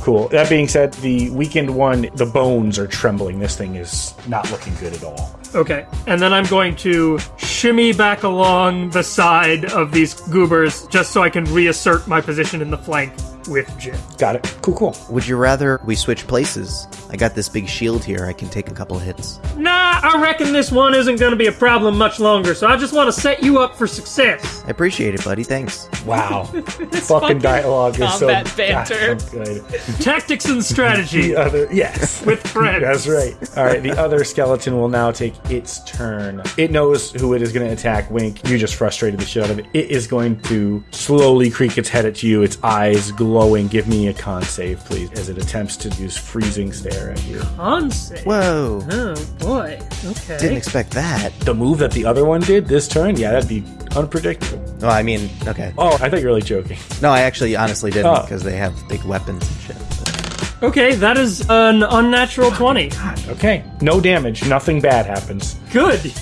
Cool. That being said, the weakened one, the bones are trembling. This thing is not looking good at all. Okay, and then I'm going to shimmy back along the side of these goobers just so I can reassert my position in the flank with Jib. Got it. Cool, cool. Would you rather we switch places? I got this big shield here. I can take a couple hits. Nah, I reckon this one isn't going to be a problem much longer, so I just want to set you up for success. I appreciate it, buddy. Thanks. Wow. fucking dialogue is so combat banter. gosh, good. Tactics and strategy The other, yes. with friends. That's right. All right, the other skeleton will now take its turn. It knows who it is going to attack. Wink, you just frustrated the shit out of it. It is going to slowly creak its head at you, its eyes glowing. Give me a con save, please, as it attempts to use freezing stare at you. On save. Whoa. Oh boy. Okay. Didn't expect that. The move that the other one did this turn, yeah, that'd be unpredictable. No, I mean, okay. Oh, I thought you were really joking. No, I actually honestly didn't Oh. because they have big weapons and shit. Okay, that is an unnatural 20. Okay, no damage, nothing bad happens. Good.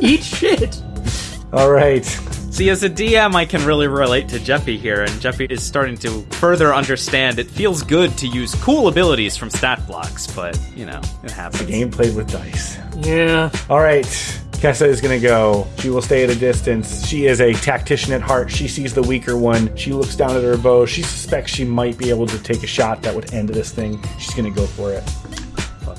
Eat shit. All right, See, as a DM, I can really relate to Jeppy here, and Jeppy is starting to further understand it feels good to use cool abilities from stat blocks, but, you know, it happens. The game played with dice. Yeah. All right. Kessa is going to go. She will stay at a distance. She is a tactician at heart. She sees the weaker one. She looks down at her bow. She suspects she might be able to take a shot that would end this thing. She's going to go for it.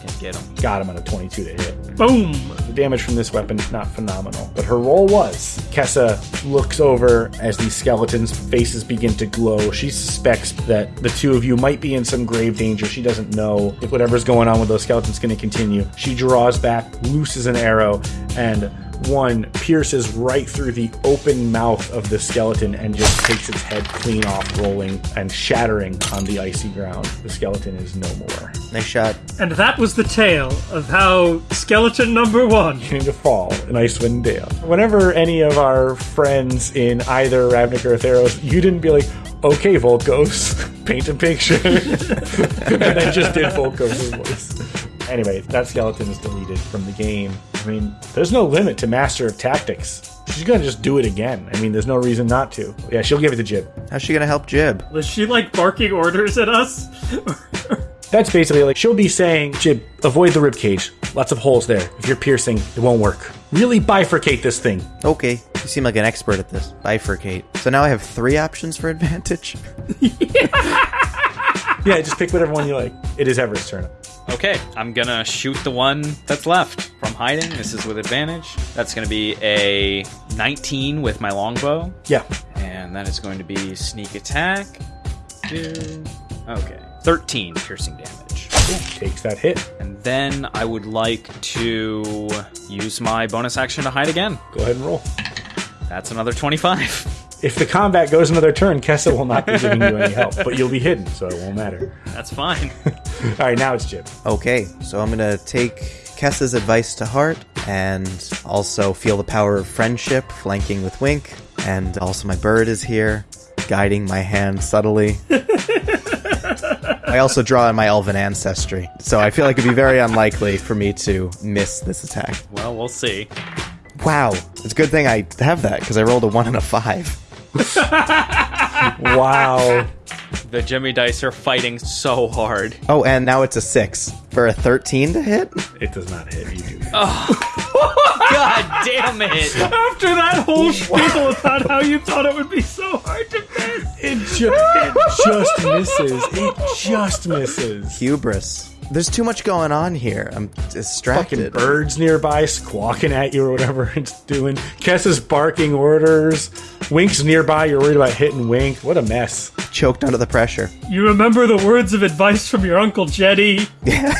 Fucking get him. Got him on a 22 to hit. Boom. The damage from this weapon is not phenomenal, but her roll was. Kessa looks over as these skeletons' faces begin to glow. She suspects that the two of you might be in some grave danger. She doesn't know if whatever's going on with those skeletons is going to continue. She draws back, looses an arrow, and one pierces right through the open mouth of the skeleton and just takes its head clean off, rolling and shattering on the icy ground. The skeleton is no more. Nice shot. And that was the tale of how skeleton number one. came to fall in Icewind Dale. Whenever any of our friends in either Ravnica or Theros, you didn't be like, okay, Volkos, paint a picture. and then just did Volkos' voice. Anyway, that skeleton is deleted from the game. I mean, there's no limit to Master of Tactics. She's gonna just do it again. I mean, there's no reason not to. Yeah, she'll give it to Jib. How's she gonna help Jib? Was she like barking orders at us? That's basically like she'll be saying, Jib, avoid the ribcage. Lots of holes there. If you're piercing, it won't work. Really bifurcate this thing. Okay, you seem like an expert at this. Bifurcate. So now I have three options for advantage. Yeah, just pick whatever one you like. It is Everett's turn. Okay, I'm gonna shoot the one that's left from hiding. This is with advantage. That's gonna be a 19 with my longbow, Yeah. and that is going to be sneak attack. Two. Okay, 13 piercing damage. Takes that hit. And then I would like to use my bonus action to hide again. Go ahead and roll. That's another 25. If the combat goes another turn, Kessa will not be giving you any help, but you'll be hidden, so it won't matter. That's fine. All right, now it's Jib. Okay, so I'm gonna take Kessa's advice to heart and also feel the power of friendship, flanking with Wink, and also my bird is here, guiding my hand subtly. I also draw on my elven ancestry, so I feel like it'd be very unlikely for me to miss this attack. well, we'll see. Wow, it's a good thing I have that because I rolled a one and a five. Wow. The Jimmy Dice are fighting so hard. Oh, and now it's a six for a 13 to hit. It does not hit. You do. God damn it! After that whole spiel about how you thought it would be so hard to miss. It, ju- it just misses. It just misses. Hubris. There's too much going on here. I'm distracted. Fucking distracted. birds nearby squawking at you or whatever it's doing. Kess is barking orders. Wink's nearby. You're worried about hitting Wink. What a mess. Choked under the pressure. You remember the words of advice from your Uncle Jetty? Yeah.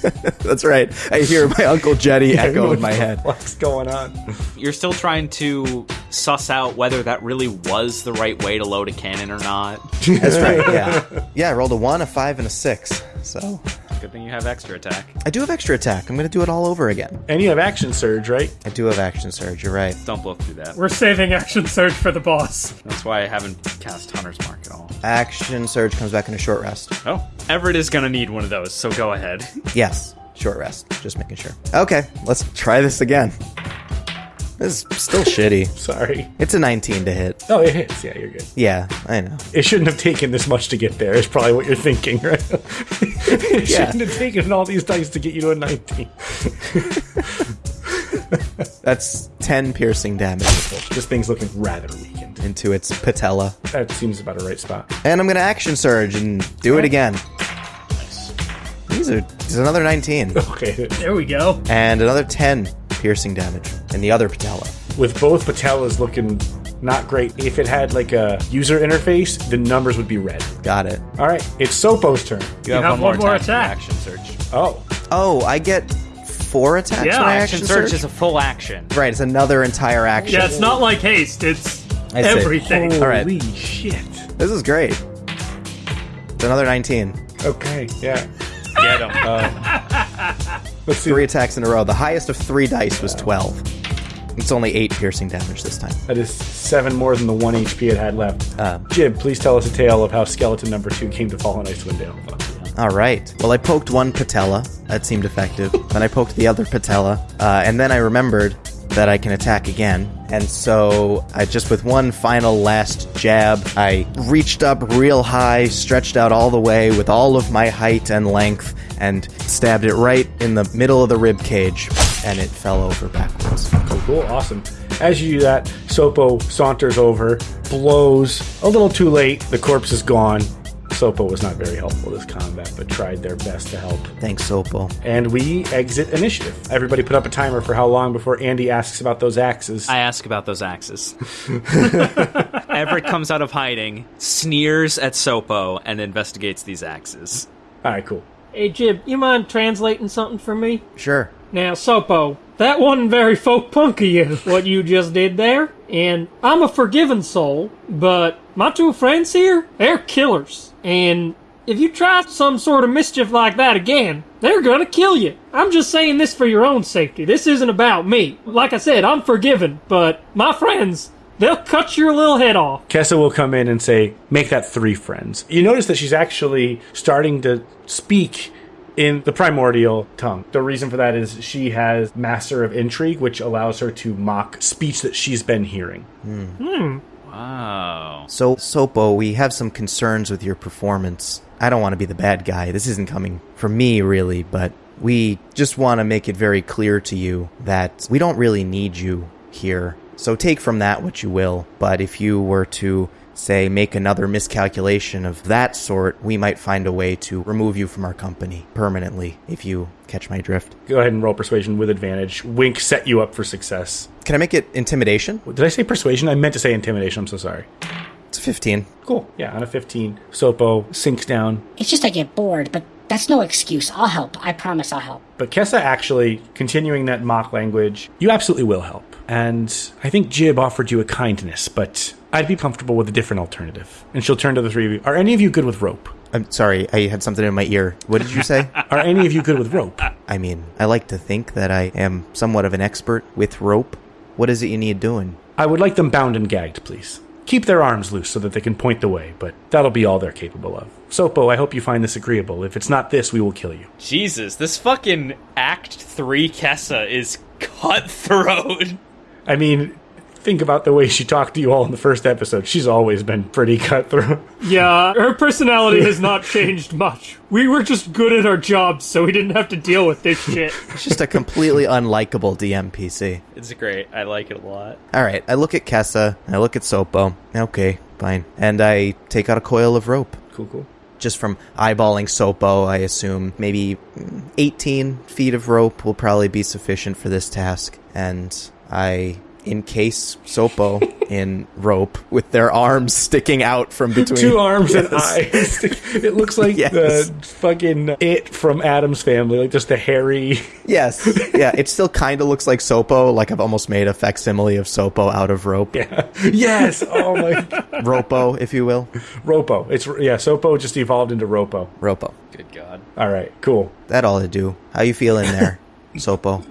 That's right. I hear my Uncle Jetty echo in my head. What's going on? You're still trying to suss out whether that really was the right way to load a cannon or not. That's right, yeah. Yeah, I rolled a one, a five, and a six. So Good thing you have extra attack. I do have extra attack. I'm going to do it all over again. And you have action surge, right? I do have action surge. You're right. Don't blow through that. We're saving action surge for the boss. That's why I haven't cast Hunter's Mark at all. Action surge comes back in a short rest. Oh, Everett is gonna need one of those, so go ahead. Yes, short rest. Just making sure. Okay, let's try this again. This is still shitty. Sorry. It's a 19 to hit. Oh, it hits. Yeah, you're good. Yeah, I know. It shouldn't have taken this much to get there. Is probably what you're thinking, right? it Yeah. shouldn't have taken all these dice to get you to a 19. That's 10 piercing damage This thing's looking rather weakened. into its patella. That seems about a right spot. And I'm going to action surge and do it again. These are there's another 19 Okay. There we go. and another 10 piercing damage in the other patella. With both patellas looking not great, if it had like a user interface, the numbers would be red. Got it. All right, it's Sopo's turn. You have, have one, one more more attack. attack. Action surge. Oh, Oh, I get four attacks Yeah, when I Action action, surge surge. is a full action. right, it's another entire action. Yeah, it's not like haste. It's I see. everything. All right. holy shit. This is great. It's another 19. Okay, yeah. Get him. Uh, let's see. Three attacks in a row. The highest of three dice was 12. It's only eight piercing damage this time. That is seven more than the one HP it had left. Um, Jib, please tell us a tale of how skeleton number two came to fall on Icewind Dale. All right. Well, I poked one patella. That seemed effective. then I poked the other patella. Uh, and then I remembered that I can attack again. And so I just, with one final last jab, I reached up real high, stretched out all the way with all of my height and length, and stabbed it right in the middle of the rib cage. And it fell over backwards. Cool, cool, awesome. As you do that, Sopo saunters over, blows. A little too late. The corpse is gone. Sopo was not very helpful this combat, but tried their best to help. Thanks, SOPO. And we exit initiative. Everybody put up a timer for how long before Andy asks about those axes. I ask about those axes. Everett comes out of hiding, sneers at Sopo, and investigates these axes. All right, cool. Hey, Jib, you mind translating something for me? Sure. Now, Sopo, that wasn't very folk punk of you, what you just did there. And I'm a forgiving soul, but my two friends here, they're killers. And if you try some sort of mischief like that again, they're gonna kill you. I'm just saying this for your own safety. This isn't about me. Like I said, I'm forgiven, but my friends, they'll cut your little head off. Kessa will come in and say, make that three friends. You notice that she's actually starting to speak in the primordial tongue. The reason for that is she has Master of Intrigue, which allows her to mock speech that she's been hearing. Hmm. Hmm. Wow. So, Sopo, we have some concerns with your performance. I don't want to be the bad guy. This isn't coming from me, really, but we just want to make it very clear to you that we don't really need you here. So take from that what you will. But if you were to, say, make another miscalculation of that sort, we might find a way to remove you from our company permanently, if you catch my drift. Go ahead and roll persuasion with advantage. Wink set you up for success. Can I make it intimidation? Did I say persuasion? I meant to say intimidation. I'm so sorry. It's a 15. Cool. Yeah, on a 15, Sopo sinks down. It's just I get bored, but that's no excuse. I'll help. I promise I'll help. But Kessa actually, continuing that mock language, you absolutely will help. And I think Jib offered you a kindness, but I'd be comfortable with a different alternative. And she'll turn to the three of you. Are any of you good with rope? I'm sorry, I had something in my ear. What did you say? Are any of you good with rope? I mean, I like to think that I am somewhat of an expert with rope. What is it you need doing? I would like them bound and gagged, please. Keep their arms loose so that they can point the way, but that'll be all they're capable of. Sopo, I hope you find this agreeable. If it's not this, we will kill you. Jesus, this fucking Act 3 Kessa is cutthroat. I mean, think about the way she talked to you all in the first episode, she's always been pretty cutthroat. Yeah, her personality has not changed much. We were just good at our jobs, so we didn't have to deal with this shit. It's just a completely unlikable DMPC. It's great. I like it a lot. All right, I look at Kessa, and I look at Sopo. Okay, fine. And I take out a coil of rope. Cool, cool. Just from eyeballing Sopo, I assume maybe mm, 18 feet of rope will probably be sufficient for this task. And I encase Sopo in rope with their arms sticking out from between. Two arms and eyes. it looks like Yes. the fucking it from Addams family, like just a hairy. Yes. Yeah, it still kind of looks like Sopo, like I've almost made a facsimile of Sopo out of rope. Yeah. yes. Oh my. Ropo, if you will. Ropo. It's yeah. Sopo just evolved into Ropo. Ropo. Good God. All right. Cool. That all to do. How you feeling there, Sopo?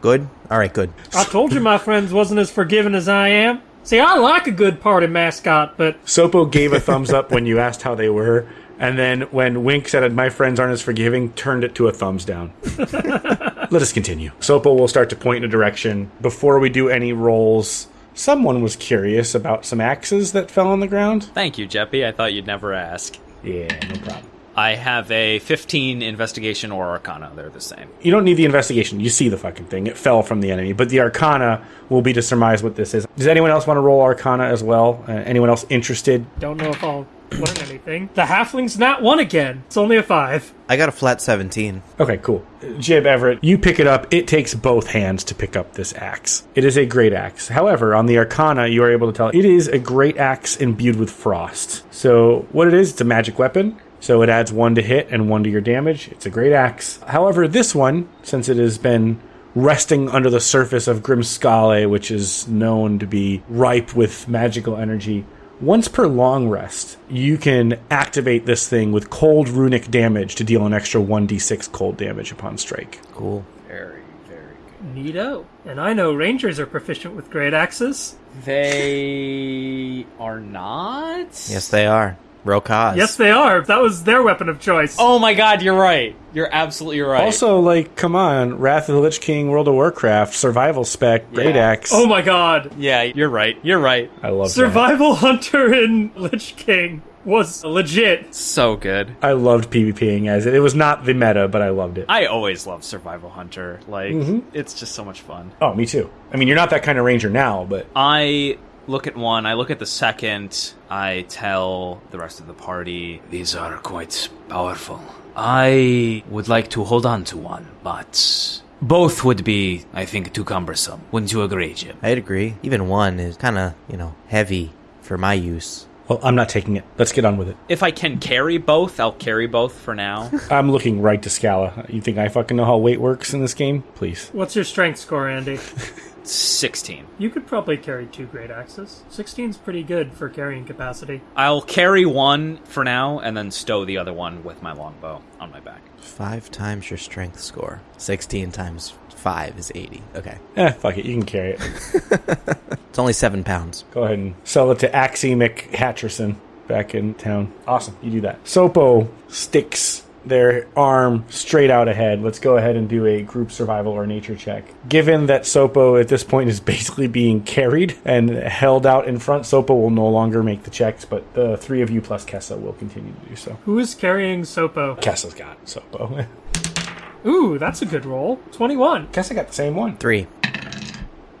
Good? Alright, good. I told you my friends wasn't as forgiving as I am. See, I like a good party mascot, but Sopo gave a thumbs up when you asked how they were, and then when Wink said my friends aren't as forgiving, turned it to a thumbs down. Let us continue. Sopo will start to point in a direction. Before we do any rolls, someone was curious about some axes that fell on the ground. Thank you, Jeppy. I thought you'd never ask. Yeah, no problem. I have a 15 investigation or arcana. They're the same. You don't need the investigation. You see the fucking thing. It fell from the enemy. But the arcana will be to surmise what this is. Does anyone else want to roll arcana as well? Uh, anyone else interested? don't know if I'll learn anything. The halfling's not one again. It's only a five. I got a flat 17. Okay, cool. Jib Everett, you pick it up. It takes both hands to pick up this axe. It is a great axe. However, on the Arcana, you are able to tell it is a great axe imbued with frost. So, what it is, it's a magic weapon. So, it adds one to hit and one to your damage. It's a great axe. However, this one, since it has been resting under the surface of Grimskalle, which is known to be ripe with magical energy, once per long rest, you can activate this thing with cold runic damage to deal an extra 1d6 cold damage upon strike. Cool. Very, very Neato. And I know rangers are proficient with great axes. They are not? Yes, they are. Rokaz. Yes, they are. That was their weapon of choice. Oh my god, you're right. You're absolutely right. Also, like, come on, Wrath of the Lich King, World of Warcraft, Survival Spec, Great Yeah. Axe. Oh my god. yeah, you're right. You're right. I love that. Survival Hunter in Lich King was legit. So good. I loved PvPing as it. It was not the meta, but I loved it. I always love Survival Hunter. Like, Mm-hmm. it's just so much fun. oh, me too. I mean, you're not that kind of ranger now, but I look at one, I look at the second, I tell the rest of the party, These are quite powerful. I would like to hold on to one, but both would be, I think, too cumbersome. Wouldn't you agree, Jim? I'd agree. Even one is kind of, you know, heavy for my use. well, I'm not taking it. Let's get on with it. if I can carry both, I'll carry both for now. I'm looking right to Scala. You think I fucking know how weight works in this game? Please. What's your strength score, Andy? 16. You could probably carry two great axes. 16's pretty good for carrying capacity. I'll carry one for now and then stow the other one with my longbow on my back. Five times your strength score. 16 times five is 80. Okay. Eh, fuck it. You can carry it. It's only seven pounds. Go ahead and sell it to Axie McHatcherson back in town. Awesome. You do that. Sopo sticks their arm straight out ahead. Let's go ahead and do a group survival or nature check. Given that Sopo at this point is basically being carried and held out in front, Sopo will no longer make the checks, but the three of you plus Kessa will continue to do so. Who is carrying Sopo? Kessa's got Sopo. Ooh, that's a good roll. 21. Kessa got the same one. Three.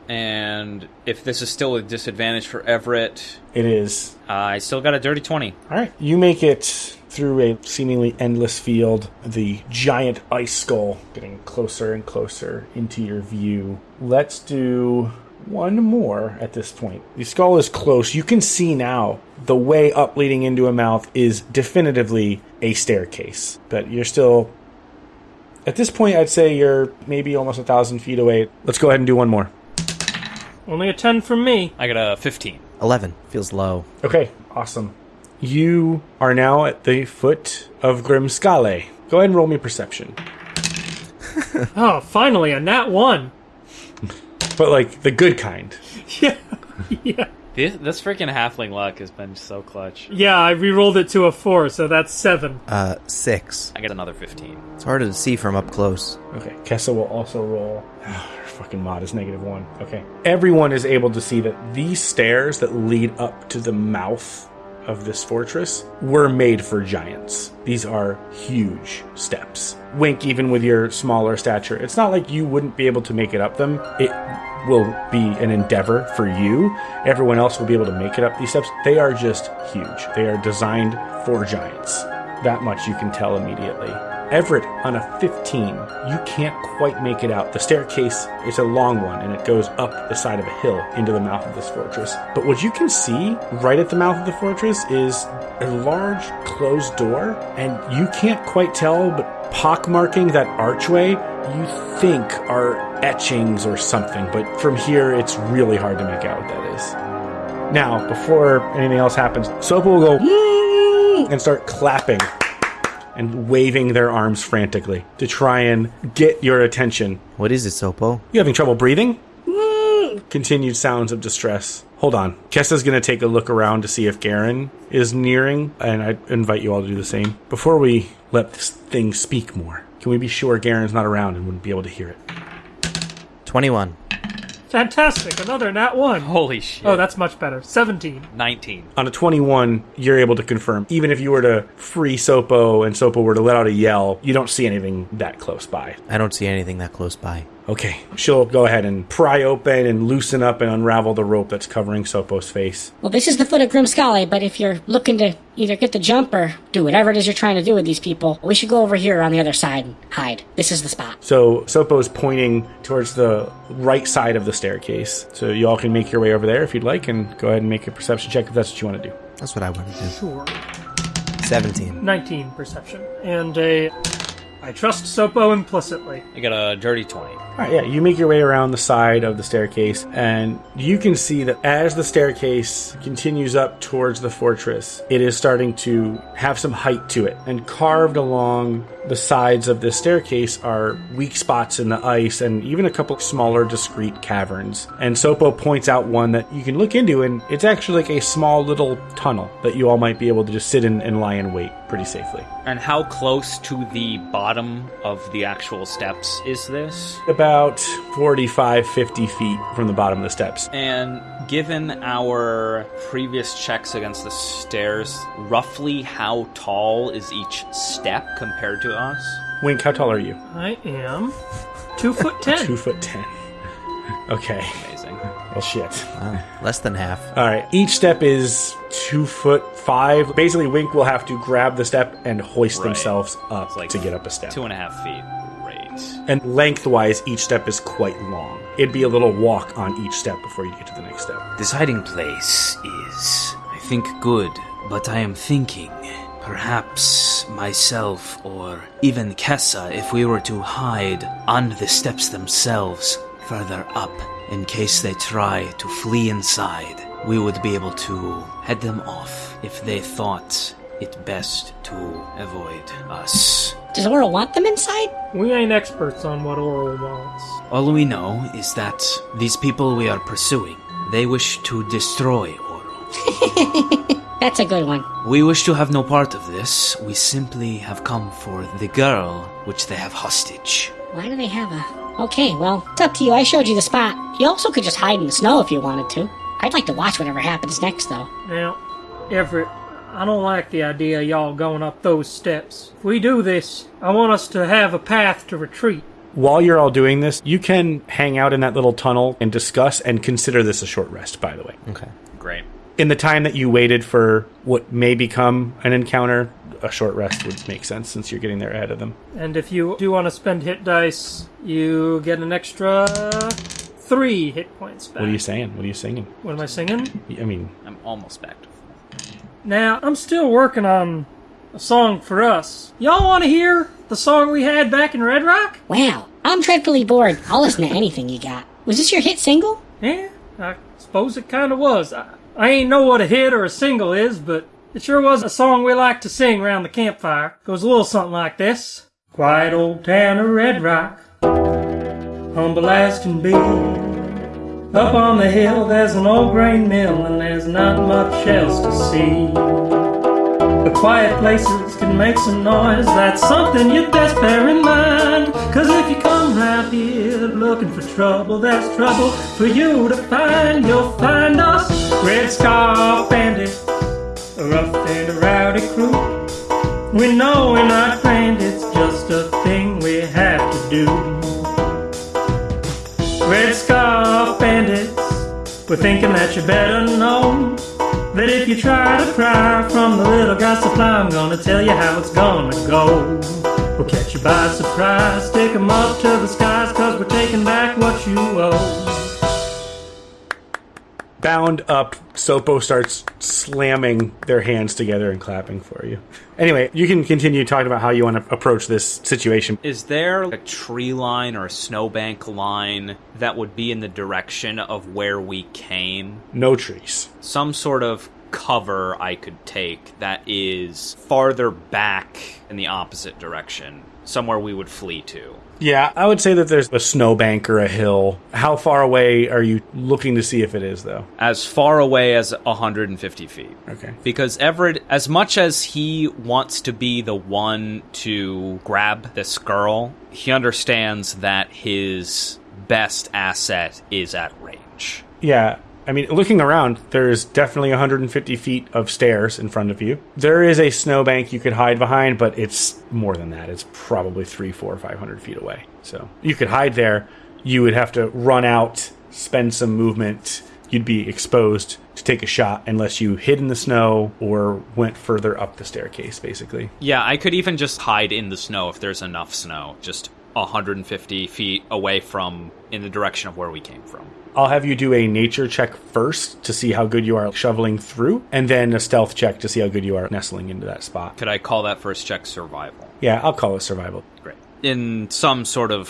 And if this is still a disadvantage for Everett, It is. uh, I still got a dirty 20. All right, you make it through a seemingly endless field. The giant ice skull getting closer and closer into your view. Let's do one more at this point. The skull is close. You can see now the way up leading into a mouth is definitively a staircase, but you're still. At this point, I'd say you're maybe almost a thousand feet away. Let's go ahead and do one more. Only a 10 from me. I got a 15. 11. Feels low. Okay, awesome. You are now at the foot of Grimskalle. Go ahead and roll me perception. Oh, finally, a nat 1. But like the good kind. Yeah. yeah. This, this freaking halfling luck has been so clutch. Yeah, I re-rolled it to a 4, so that's 7. Uh, six. I got another 15. It's harder to see from up close. Okay, Kessa will also roll. fucking mod is negative one. Okay. Everyone is able to see that these stairs that lead up to the mouth of this fortress were made for giants. These are huge steps. Wink, even with your smaller stature, it's not like you wouldn't be able to make it up them. It will be an endeavor for you. Everyone else will be able to make it up these steps. They are just huge. They are designed for giants. That much you can tell immediately. Everett, on a 15, you can't quite make it out. The staircase is a long one and it goes up the side of a hill into the mouth of this fortress. But what you can see right at the mouth of the fortress is a large closed door, and you can't quite tell, but pockmarking that archway, you think are etchings or something. But from here, it's really hard to make out what that is. Now, before anything else happens, Sopo will go and start clapping and waving their arms frantically to try and get your attention. What is it, Sopo? You having trouble breathing? Mm, continued sounds of distress. Hold on. Kessa's going to take a look around to see if Garen is nearing, and I invite you all to do the same. Before we let this thing speak more, can we be sure Garen's not around and wouldn't be able to hear it? 21. Fantastic! Another nat one. Holy shit. Oh, that's much better. Seventeen. 19. On a 21, you're able to confirm. Even if you were to free Sopo and Sopo were to let out a yell, you don't see anything that close by. I don't see anything that close by. Okay, she'll go ahead and pry open and loosen up and unravel the rope that's covering Sopo's face. Well, this is the foot of Grimskalle, but if you're looking to either get the jump or do whatever it is you're trying to do with these people, we should go over here on the other side and hide. This is the spot. So Sopo is pointing towards the right side of the staircase. So you all can make your way over there if you'd like, and go ahead and make a perception check if that's what you want to do. That's what I want to do. Sure. 17. 19 perception. And a. I trust Sopo implicitly. I got a dirty 20. All right, yeah, you make your way around the side of the staircase, and you can see that as the staircase continues up towards the fortress, it is starting to have some height to it. And carved along the sides of this staircase are weak spots in the ice and even a couple smaller, discrete caverns. And Sopo points out one that you can look into, and it's actually like a small little tunnel that you all might be able to just sit in and lie in wait pretty safely. And how close to the bottom of the actual steps is this? About 45, 50 feet from the bottom of the steps. And given our previous checks against the stairs, roughly how tall is each step compared to us? Wink, how tall are you? I am two foot ten. Two foot ten. Okay. Amazing. Well, shit. Wow. Less than half. All right. Each step is two foot five. Basically, Wink will have to grab the step and hoist Right. themselves up like to get up a step. Two and a half feet. And lengthwise, each step is quite long. It'd be a little walk on each step before you get to the next step. This hiding place is, I think, good, but I am thinking perhaps myself or even Kessa, if we were to hide on the steps themselves further up in case they try to flee inside, we would be able to head them off if they thought it best to avoid us. Does Auril want them inside? We ain't experts on what Auril wants. All we know is that these people we are pursuing, they wish to destroy Oro. That's a good one. We wish to have no part of this. We simply have come for the girl which they have hostage. Why do they have a. Okay, well, it's up to you. I showed you the spot. You also could just hide in the snow if you wanted to. I'd like to watch whatever happens next, though. Now, Everett, I don't like the idea of y'all going up those steps. If we do this, I want us to have a path to retreat. While you're all doing this, you can hang out in that little tunnel and discuss and consider this a short rest, by the way. Okay. Great. In the time that you waited for what may become an encounter, a short rest would make sense since you're getting there ahead of them. And if you do want to spend hit dice, you get an extra three hit points back. What are you saying? What are you singing? What am I singing? I mean, I'm almost back to full. Now, I'm still working on a song for us. Y'all want to hear the song we had back in Red Rock? Wow, I'm dreadfully bored. I'll listen to anything you got. Was this your hit single? Yeah, I suppose it kind of was. I, I ain't know what a hit or a single is, but it sure was a song we like to sing around the campfire. Goes a little something like this. Quiet old town of Red Rock, humble as can be. Up on the hill there's an old grain mill and there's not much else to see. The quiet places can make some noise. That's something you'd best bear in mind. Cause if you come round here looking for trouble, there's trouble for you to find. You'll find us, Red Scar Bandits, a rough and a rowdy crew. We know we're not grand, it's just a thing we have to do. Red Scar we're thinking that you better know that if you try to pry from the little guy supply, I'm gonna tell you how it's gonna go. We'll catch you by surprise, stick 'em up to the skies, cause we're taking back what you owe. Bound up, Sopo starts slamming their hands together and clapping for you. Anyway, you can continue talking about how you want to approach this situation. Is there a tree line or a snowbank line that would be in the direction of where we came? No trees. Some sort of cover I could take that is farther back in the opposite direction, somewhere we would flee to. Yeah, I would say that there's a snowbank or a hill. How far away are you looking to see if it is, though? As far away as 150 feet. Okay. Because Everett, as much as he wants to be the one to grab this girl, he understands that his best asset is at range. Yeah, I mean, looking around, there's definitely 150 feet of stairs in front of you. There is a snowbank you could hide behind, but it's more than that. It's probably three, four, five hundred feet away. So you could hide there. You would have to run out, spend some movement. You'd be exposed to take a shot unless you hid in the snow or went further up the staircase, basically. Yeah, I could even just hide in the snow if there's enough snow, just 150 feet away from in the direction of where we came from. I'll have you do a nature check first to see how good you are shoveling through, and then a stealth check to see how good you are nestling into that spot. Could I call that first check survival? Yeah, I'll call it survival. Great. In some sort of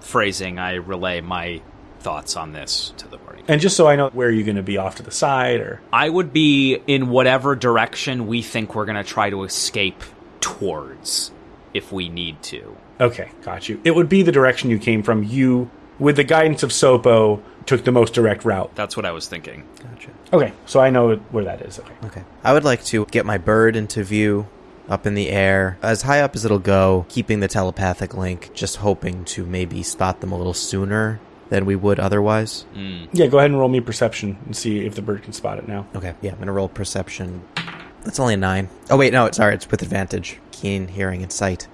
phrasing, I relay my thoughts on this to the party. And just so I know where are you're going to be off to the side, or I would be in whatever direction we think we're going to try to escape towards if we need to. okay, got you. It would be the direction you came from. You, with the guidance of Sopo, took the most direct route. That's what I was thinking. Gotcha. Okay, so I know where that is. Okay. Okay. I would like to get my bird into view up in the air, as high up as it'll go, keeping the telepathic link, just hoping to maybe spot them a little sooner than we would otherwise. Mm. Yeah, go ahead and roll me perception and see if the bird can spot it now. Okay, yeah, I'm gonna roll perception. That's only a nine. Oh wait, no, it's sorry, it's with advantage. Keen hearing and sight.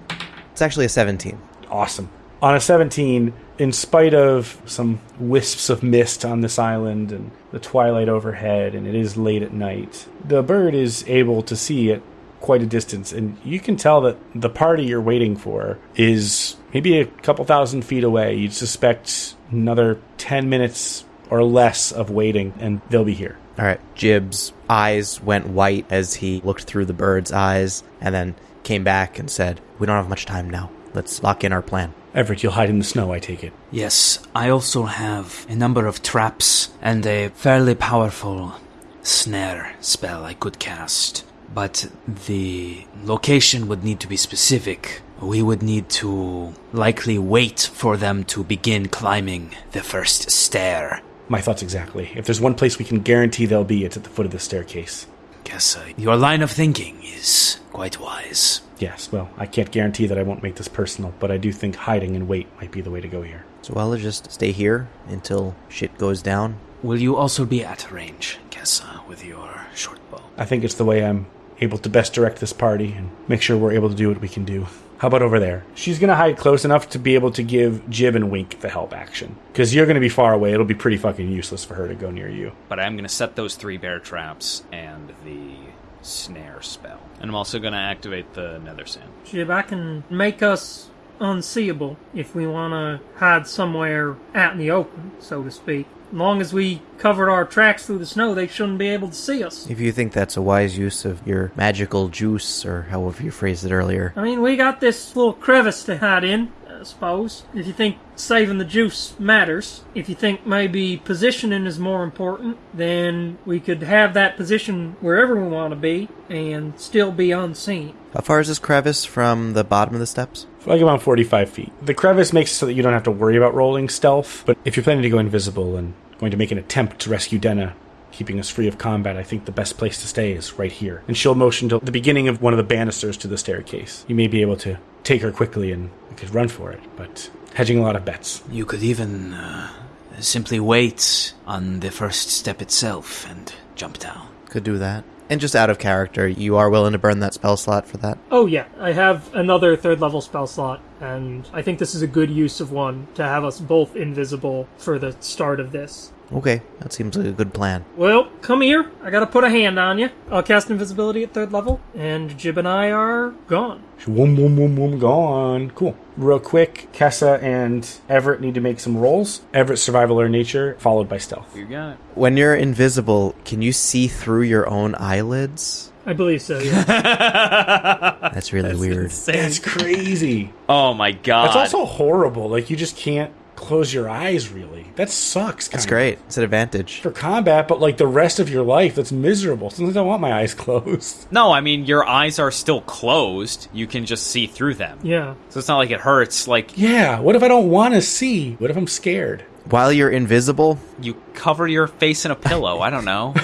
It's actually a 17. Awesome. On a 17, in spite of some wisps of mist on this island and the twilight overhead, and it is late at night, the bird is able to see at quite a distance. And you can tell that the party you're waiting for is maybe a couple thousand feet away. You'd suspect another 10 minutes or less of waiting, and they'll be here. All right, Jib's eyes went white as he looked through the bird's eyes, and then came back and said, "We don't have much time now. Let's lock in our plan." Everett, you'll hide in the snow, I take it. Yes, I also have a number of traps and a fairly powerful snare spell I could cast. But the location would need to be specific. We would need to likely wait for them to begin climbing the first stair. My thoughts exactly. If there's one place we can guarantee they'll be, it's at the foot of the staircase. Guess uh, your line of thinking is quite wise. Yes, well, I can't guarantee that I won't make this personal, but I do think hiding and wait might be the way to go here. So I'll just stay here until shit goes down. Will you also be at range, Kessa, uh, with your short bow? I think it's the way I'm able to best direct this party and make sure we're able to do what we can do. How about over there? She's going to hide close enough to be able to give Jib and Wink the help action. Because you're going to be far away. It'll be pretty fucking useless for her to go near you. But I'm going to set those three bear traps and the snare spell. And I'm also going to activate the nether sand. Jib, I can make us unseeable if we want to hide somewhere out in the open, so to speak. As long as we covered our tracks through the snow, they shouldn't be able to see us. If you think that's a wise use of your magical juice, or however you phrased it earlier, I mean, we got this little crevice to hide in, I suppose. If you think saving the juice matters, if you think maybe positioning is more important, then we could have that position wherever we want to be and still be unseen. how far is this crevice from the bottom of the steps? Like about 45 feet. The crevice makes it so that you don't have to worry about rolling stealth, but if you're planning to go invisible and going to make an attempt to rescue Denna, keeping us free of combat, I think the best place to stay is right here. And she'll motion to the beginning of one of the banisters to the staircase. You may be able to take her quickly and we could run for it, but hedging a lot of bets. You could even uh, simply wait on the first step itself and jump down. Could do that. And just out of character, you are willing to burn that spell slot for that? Oh yeah, I have another third level spell slot, and I think this is a good use of one to have us both invisible for the start of this. Okay, that seems like a good plan. Well, come here. I gotta put a hand on you. I'll cast invisibility at third level, and Jib and I are gone. Boom, boom, boom, boom, gone. Cool. Real quick, Kessa and Everett need to make some rolls. Everett survival or nature, followed by stealth. You got it. When you're invisible, can you see through your own eyelids? I believe so. Yeah. That's really weird. That's crazy. Oh my god. That's also horrible. Like you just can't close your eyes. Really, that sucks. That's kinda. great. It's an advantage. for combat, but like the rest of your life, that's miserable. Sometimes I don't want my eyes closed. No, I mean your eyes are still closed. You can just see through them. yeah. So it's not like it hurts. Like Yeah. What if I don't want to see? What if I'm scared? While you're invisible, you cover your face in a pillow. I don't know.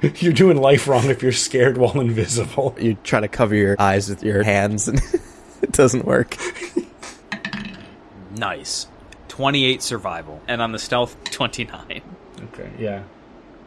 You're doing life wrong if you're scared while invisible. you try to cover your eyes with your hands and it doesn't work. nice. 28 survival. And on the stealth, 29. Okay. Yeah.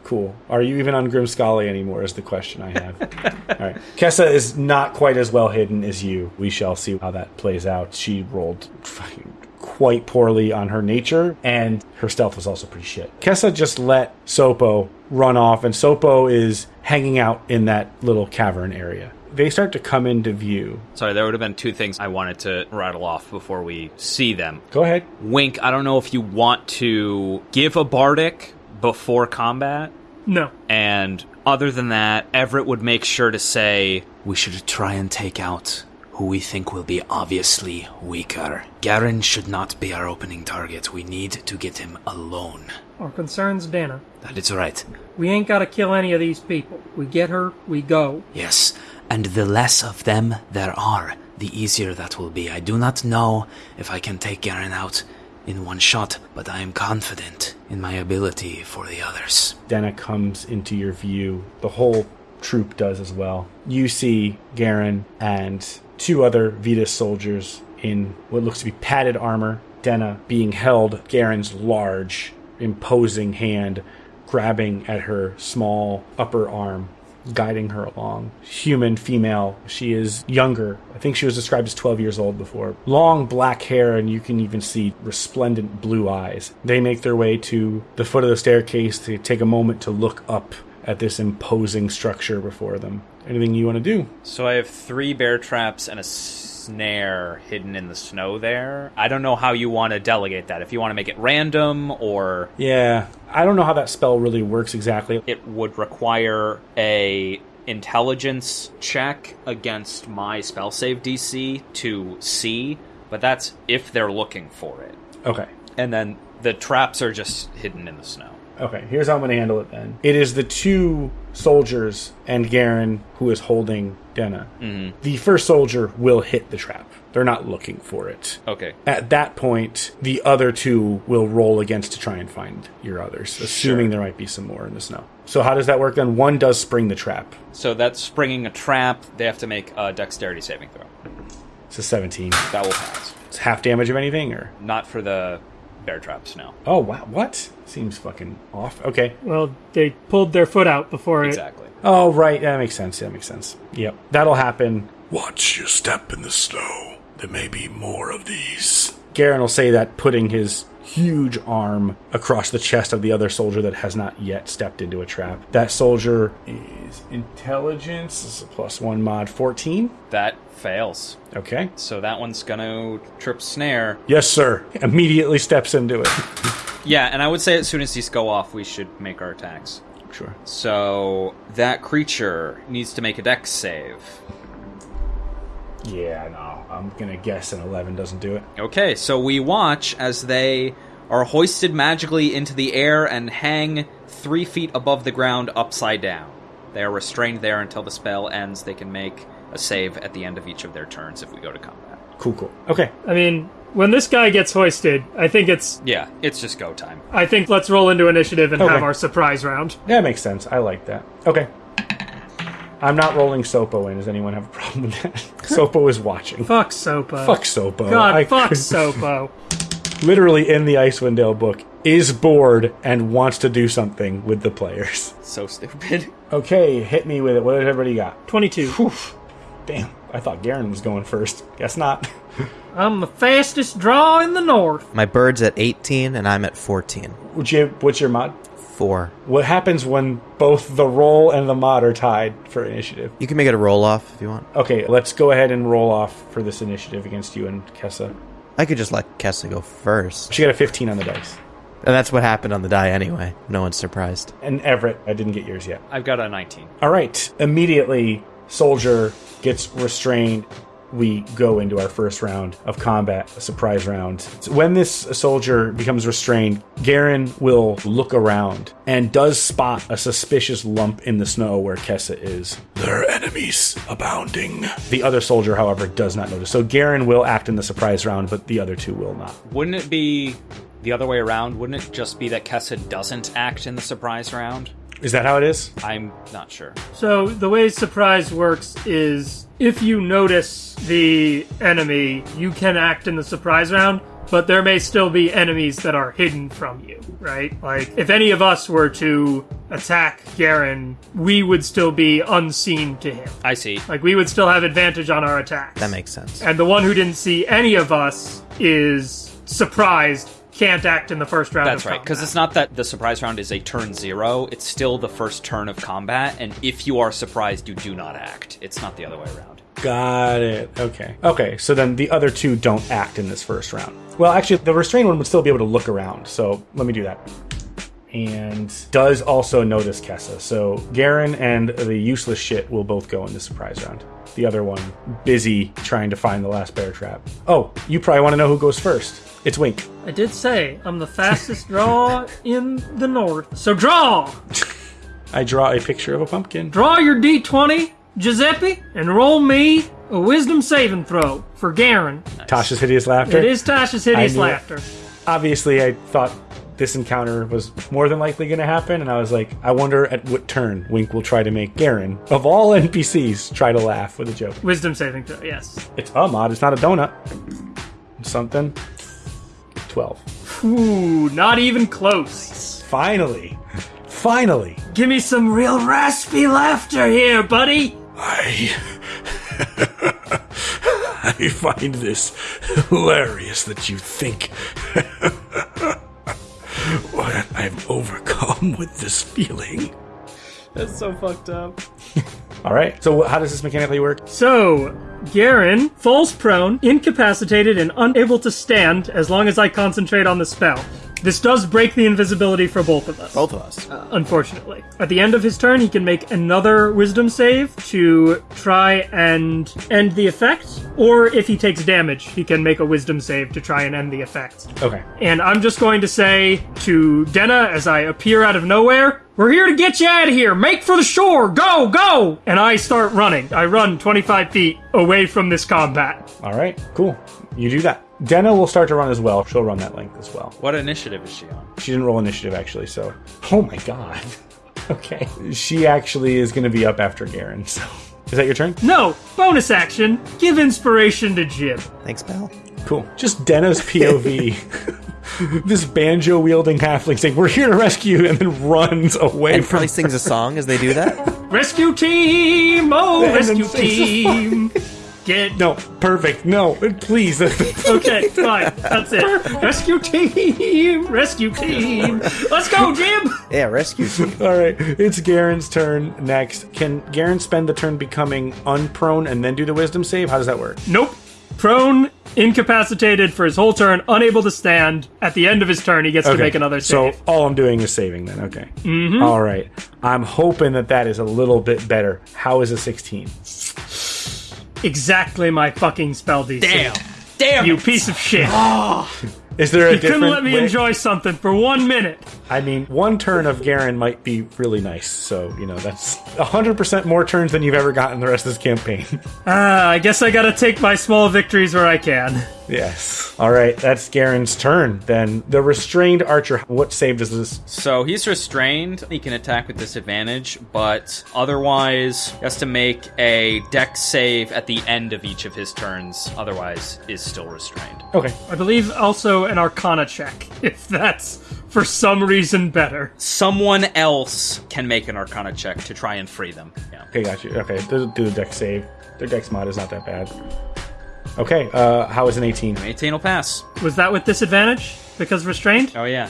Cool. Are you even on Grimskalle anymore? Is the question I have. All right. Kessa is not quite as well hidden as you. We shall see how that plays out. She rolled fucking quite poorly on her nature, and her stealth was also pretty shit. Kessa just let Sopo run off, and Sopo is hanging out in that little cavern area. They start to come into view. Sorry, there would have been two things I wanted to rattle off before we see them. Go ahead. Wink, I don't know if you want to give a bardic before combat. No. And other than that, Everett would make sure to say, We should try and take out who we think will be obviously weaker. Garen should not be our opening target. We need to get him alone. Our concerns, Dana. That is right. We ain't gotta kill any of these people. We get her, we go. Yes, and the less of them there are, the easier that will be. I do not know if I can take Garen out in one shot, but I am confident in my ability for the others. Denna comes into your view. The whole troop does as well. You see Garen and two other Vetus soldiers in what looks to be padded armor. Denna being held, Garen's large, imposing hand grabbing at her small upper arm, guiding her along. Human, female. She is younger. I think she was described as 12 years old before. Long black hair, and you can even see resplendent blue eyes. They make their way to the foot of the staircase to take a moment to look up at this imposing structure before them. Anything you want to do? So I have three bear traps and a snare hidden in the snow there. I don't know how you want to delegate that. If you want to make it random or Yeah, I don't know how that spell really works exactly. it would require a intelligence check against my spell save DC to see, but that's if they're looking for it. Okay. And then the traps are just hidden in the snow. Okay, here's how I'm going to handle it then. It is the two soldiers and Garen who is holding Denna. Mm-hmm. The first soldier will hit the trap. They're not looking for it. Okay. At that point, the other two will roll against to try and find your others, assuming there might be some more in the snow. So how does that work then? One does spring the trap. So that's springing a trap. They have to make a dexterity saving throw. It's a 17. That will pass. It's half damage of anything, or Not for the bear traps, now. oh wow, what? Seems fucking off. Okay. Well, they pulled their foot out before Exactly. Oh right, that makes sense. That makes sense. Yep, that'll happen. Watch your step in the snow. There may be more of these. Garen will say that, putting his huge arm across the chest of the other soldier that has not yet stepped into a trap. That soldier is intelligence, this is a plus one mod, 14. That fails. Okay. So that one's gonna trip snare. Yes, sir. Immediately steps into it. Yeah, and I would say as soon as these go off, we should make our attacks. Sure. So that creature needs to make a dex save. Yeah, no. I'm gonna guess an 11 doesn't do it. Okay, so we watch as they are hoisted magically into the air and hang three feet above the ground upside down. They are restrained there until the spell ends. They can make a save at the end of each of their turns if we go to combat. Cool, cool. Okay. I mean, When this guy gets hoisted, I think it's. Yeah, it's just go time. I think let's roll into initiative and Okay. have our surprise round. That makes sense. I like that. Okay. I'm not rolling Sopo in. Does anyone have a problem with that? Sopo is watching. Fuck Sopo. Fuck Sopo. God, I- fuck Sopo. literally in the Icewind Dale book, is bored and wants to do something with the players. So stupid. Okay, hit me with it. What did everybody got? 22. Oof. Damn, I thought Garen was going first. Guess not. I'm the fastest draw in the north. My bird's at 18 and I'm at 14. What's your, what's your mod? Four. What happens when both the roll and the mod are tied for initiative? You can make it a roll off if you want. Okay, let's go ahead and roll off for this initiative against you and Kessa. I could just let Kessa go first. She got a 15 on the dice. And that's what happened on the die anyway. No one's surprised. And Everett, I didn't get yours yet. I've got a 19. All right. Immediately, Soldier gets restrained. We go into our first round of combat, a surprise round. When this soldier becomes restrained, Garen will look around and does spot a suspicious lump in the snow where Kessa is. There are enemies abounding. The other soldier, however, does not notice. So Garen will act in the surprise round, but the other two will not. Wouldn't it be the other way around? Wouldn't it just be that Kessa doesn't act in the surprise round? Is that how it is? I'm not sure. So the way surprise works is if you notice the enemy, you can act in the surprise round, but there may still be enemies that are hidden from you, right? Like if any of us were to attack Garen, we would still be unseen to him. I see. Like we would still have advantage on our attacks. That makes sense. and the one who didn't see any of us is surprised, can't act in the first round. That's of right, because it's not that the surprise round is a turn zero. It's still the first turn of combat, and if you are surprised, you do not act. It's not the other way around. Got it. Okay. Okay, so then the other two don't act in this first round. Well, actually, the restrained one would still be able to look around, so let me do that. And does also notice Kessa. So Garen and the useless shit will both go in the surprise round. The other one, busy trying to find the last bear trap. Oh, you probably want to know who goes first. It's Wink. I did say I'm the fastest draw in the north. So draw, I draw a picture of a pumpkin. draw your d20, Giuseppe, and roll me a wisdom saving throw for Garen. Tasha's hideous laughter. It is Tasha's hideous knew it. laughter. obviously I thought this encounter was more than likely going to happen, and I was like, I wonder at what turn Wink will try to make Garen, of all NPCs, try to laugh with a joke. Wisdom saving throw. Yes. It's a mod, it's not a donut. Something. 12. Ooh, not even close. Finally. Finally. Give me some real raspy laughter here, buddy. I. I find this hilarious that you think what I've overcome with this feeling. That's so fucked up. All right. So, how does this mechanically work? So, Garen falls prone, incapacitated, and unable to stand as long as I concentrate on the spell. This does break the invisibility for both of us. Both of us. Uh, unfortunately. At the end of his turn, he can make another wisdom save to try and end the effect, or if he takes damage, he can make a wisdom save to try and end the effect. Okay. And I'm just going to say to Denna as I appear out of nowhere, We're here to get you out of here! Make for the shore! Go, go! And I start running. I run 25 feet away from this combat. All right. Cool. You do that. Denna will start to run as well. She'll run that length as well. What initiative is she on? She didn't roll initiative actually, so. Oh my god. Okay. She actually is going to be up after Garen. So, is that your turn? No, bonus action. Give inspiration to Jib. Thanks, pal. Cool. Just Denna's POV. this banjo wielding halfling saying, "We're here to rescue," you," and then runs away And from. probably sings a song as they do that. Rescue team! Oh, And then rescue team! Get No, perfect. No, please. Okay, fine. That's it. Rescue team! Rescue team! Let's go, Jim. yeah, rescue team. All right, it's Garen's turn next. Can Garen spend the turn becoming unprone and then do the wisdom save? How does that work? Nope. Prone, incapacitated for his whole turn, unable to stand. At the end of his turn, he gets to make another save. So all I'm doing is saving then. Okay. Mm-hmm. right. I'm hoping that that is a little bit better. How is a 16? Exactly my fucking spell DC. Damn. Damn. You piece of shit. Is there a You different couldn't let me way- enjoy something for one minute. I mean, one turn of Garen might be really nice. So, you know, that's 100% more turns than you've ever gotten the rest of this campaign. Ah, I guess I gotta take my small victories where I can. Yes. All right, that's Garen's turn. Then the restrained archer. What save does this? So he's restrained. He can attack with disadvantage, but otherwise he has to make a dex save at the end of each of his turns. Otherwise, is still restrained. Okay. I believe also an Arcana check, if that's for some reason better. Someone else can make an Arcana check to try and free them. Yeah. Okay, got you. Okay, do, do the dex save. Their dex mod is not that bad. Okay, uh, how is an 18? 18 will pass. Was that with disadvantage? Because restrained? Oh yeah.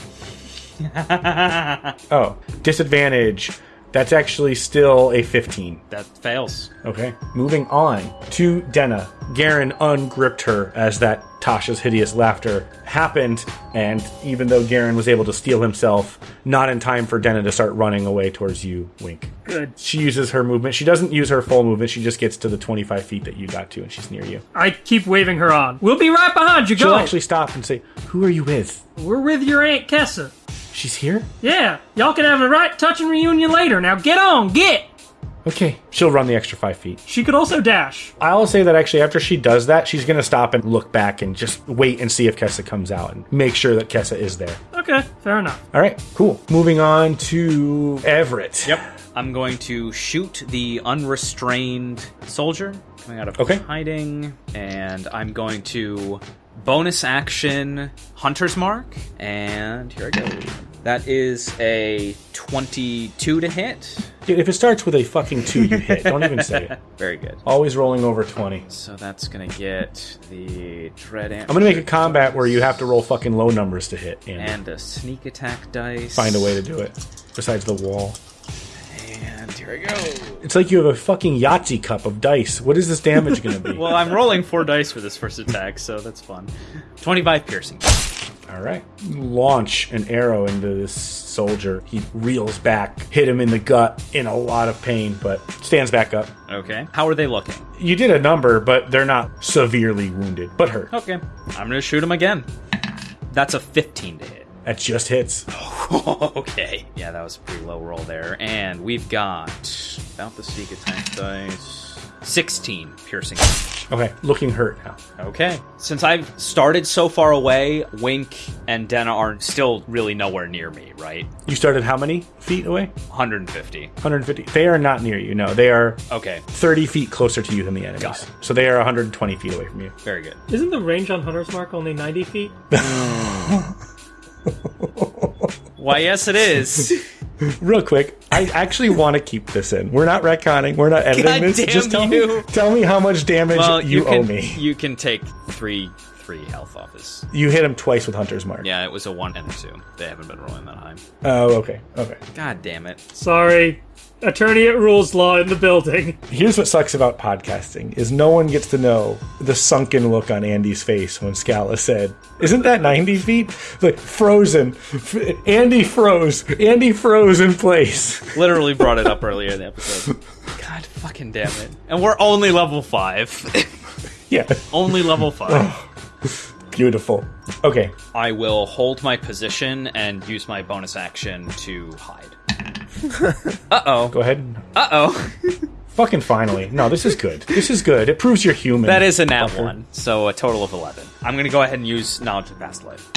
Oh, disadvantage. That's actually still a 15. That fails. Okay. Moving on to Denna. Garen ungripped her as that Tasha's hideous laughter happened, and even though Garen was able to steel himself, not in time for Denna to start running away towards you, Wink. Good. She uses her movement. She doesn't use her full movement. She just gets to the 25 feet that you got to, and she's near you. I keep waving her on. We'll be right behind you. She'll Go. actually stop and say, Who are you with? We're with your Aunt Kessa. She's here? Yeah, y'all can have a right touching reunion later. Now get on, get! Okay. She'll run the extra five feet. She could also dash. I'll say that actually after she does that, she's going to stop and look back and just wait and see if Kessa comes out and make sure that Kessa is there. Okay, fair enough. All right, cool. Moving on to Everett. Yep. I'm going to shoot the unrestrained soldier coming out of Okay. hiding, and I'm going to bonus action Hunter's Mark, and here I go. That is a 22 to hit. Dude, if it starts with a fucking two, you hit. Don't even say it. Very good. Always rolling over 20. So that's gonna get the dread. I'm going to make a combat where you have to roll fucking low numbers to hit and and a sneak attack dice. find a way to do it. Besides the wall. And here I go. It's like you have a fucking Yahtzee cup of dice. What is this damage going to be? Well, I'm rolling four dice for this first attack, so that's fun. 25 piercing. All right. Launch an arrow into this soldier. He reels back, hit him in the gut in a lot of pain, but stands back up. Okay. How are they looking? You did a number, but they're not severely wounded, but hurt. Okay. I'm gonna shoot him again. That's a 15 to hit. That just hits. okay. Yeah, that was a pretty low roll there. And we've got about the sneak attack dice. 16 piercing. Okay, looking hurt now. Okay. Since I've started so far away, Wink and Denna are still really nowhere near me, right? You started how many feet away? 150. 150. They are not near you. No, they are Okay. 30 feet closer to you than the enemies. Got it. So they are 120 feet away from you. Very good. Isn't the range on Hunter's Mark only 90 feet? Why, yes, it is. Real quick, I actually want to keep this in. We're not retconning. We're not editing God this. damn Just tell you. me, tell me how much damage well, you, you, can, owe me. You can take three three health off his. You hit him twice with Hunter's Mark. Yeah, it was a one and a two. They haven't been rolling that high. Oh, okay. Okay. God damn it. Sorry. Attorney at Rules Law in the building. Here's what sucks about podcasting is no one gets to know the sunken look on Andy's face when Scala said, "Isn't that 90 feet?" Like frozen. Andy froze. Andy froze in place. Literally brought it up earlier in the episode. God fucking damn it. And we're only level five. Yeah. only level five. Oh. Beautiful. Okay. I will hold my position and use my bonus action to hide. uh oh. Go ahead. Uh oh. Fucking finally. No, this is good. This is good. It proves you're human. That is a nat fucker. one, so a total of 11. I'm gonna go ahead and use Knowledge of Past Life.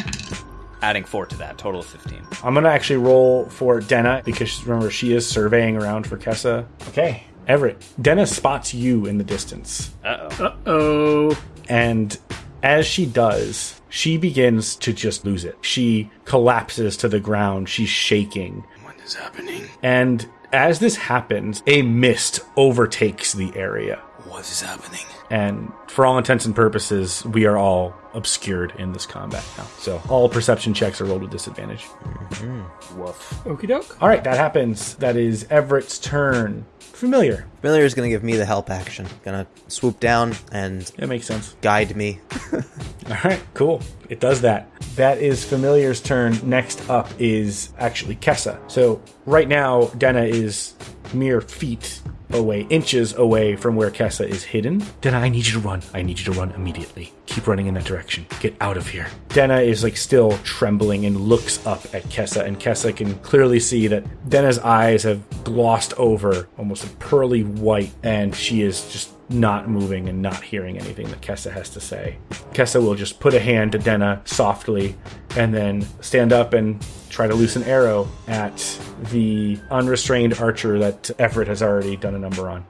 Adding 4 to that, total of 15. I'm gonna actually roll for Denna because remember she is surveying around for Kessa. Okay, Everett. Denna spots you in the distance, Uh oh. Uh oh. and as she does, she begins to just lose it. She collapses to the ground. She's shaking, What is happening? and as this happens, a mist overtakes the area. What is happening? And for all intents and purposes, we are all obscured in this combat now. So all perception checks are rolled with disadvantage. Mm-hmm. Woof. Okie doke. All right, that happens. That is Everett's turn. Familiar. Familiar is going to give me the help action. Gonna swoop down and That makes sense. guide me. All right, cool. It does that. That is Familiar's turn. Next up is actually Kessa. So right now, Denna is mere feet away, inches away from where Kessa is hidden. Denna, I need you to run. I need you to run immediately. Keep running in that direction. Get out of here. Denna is like still trembling and looks up at Kessa, and Kessa can clearly see that Denna's eyes have glossed over almost a pearly white, and she is just not moving and not hearing anything that Kessa has to say. Kessa will just put a hand to Denna softly and then stand up and try to loose an arrow at the unrestrained archer that Everett has already done a number on.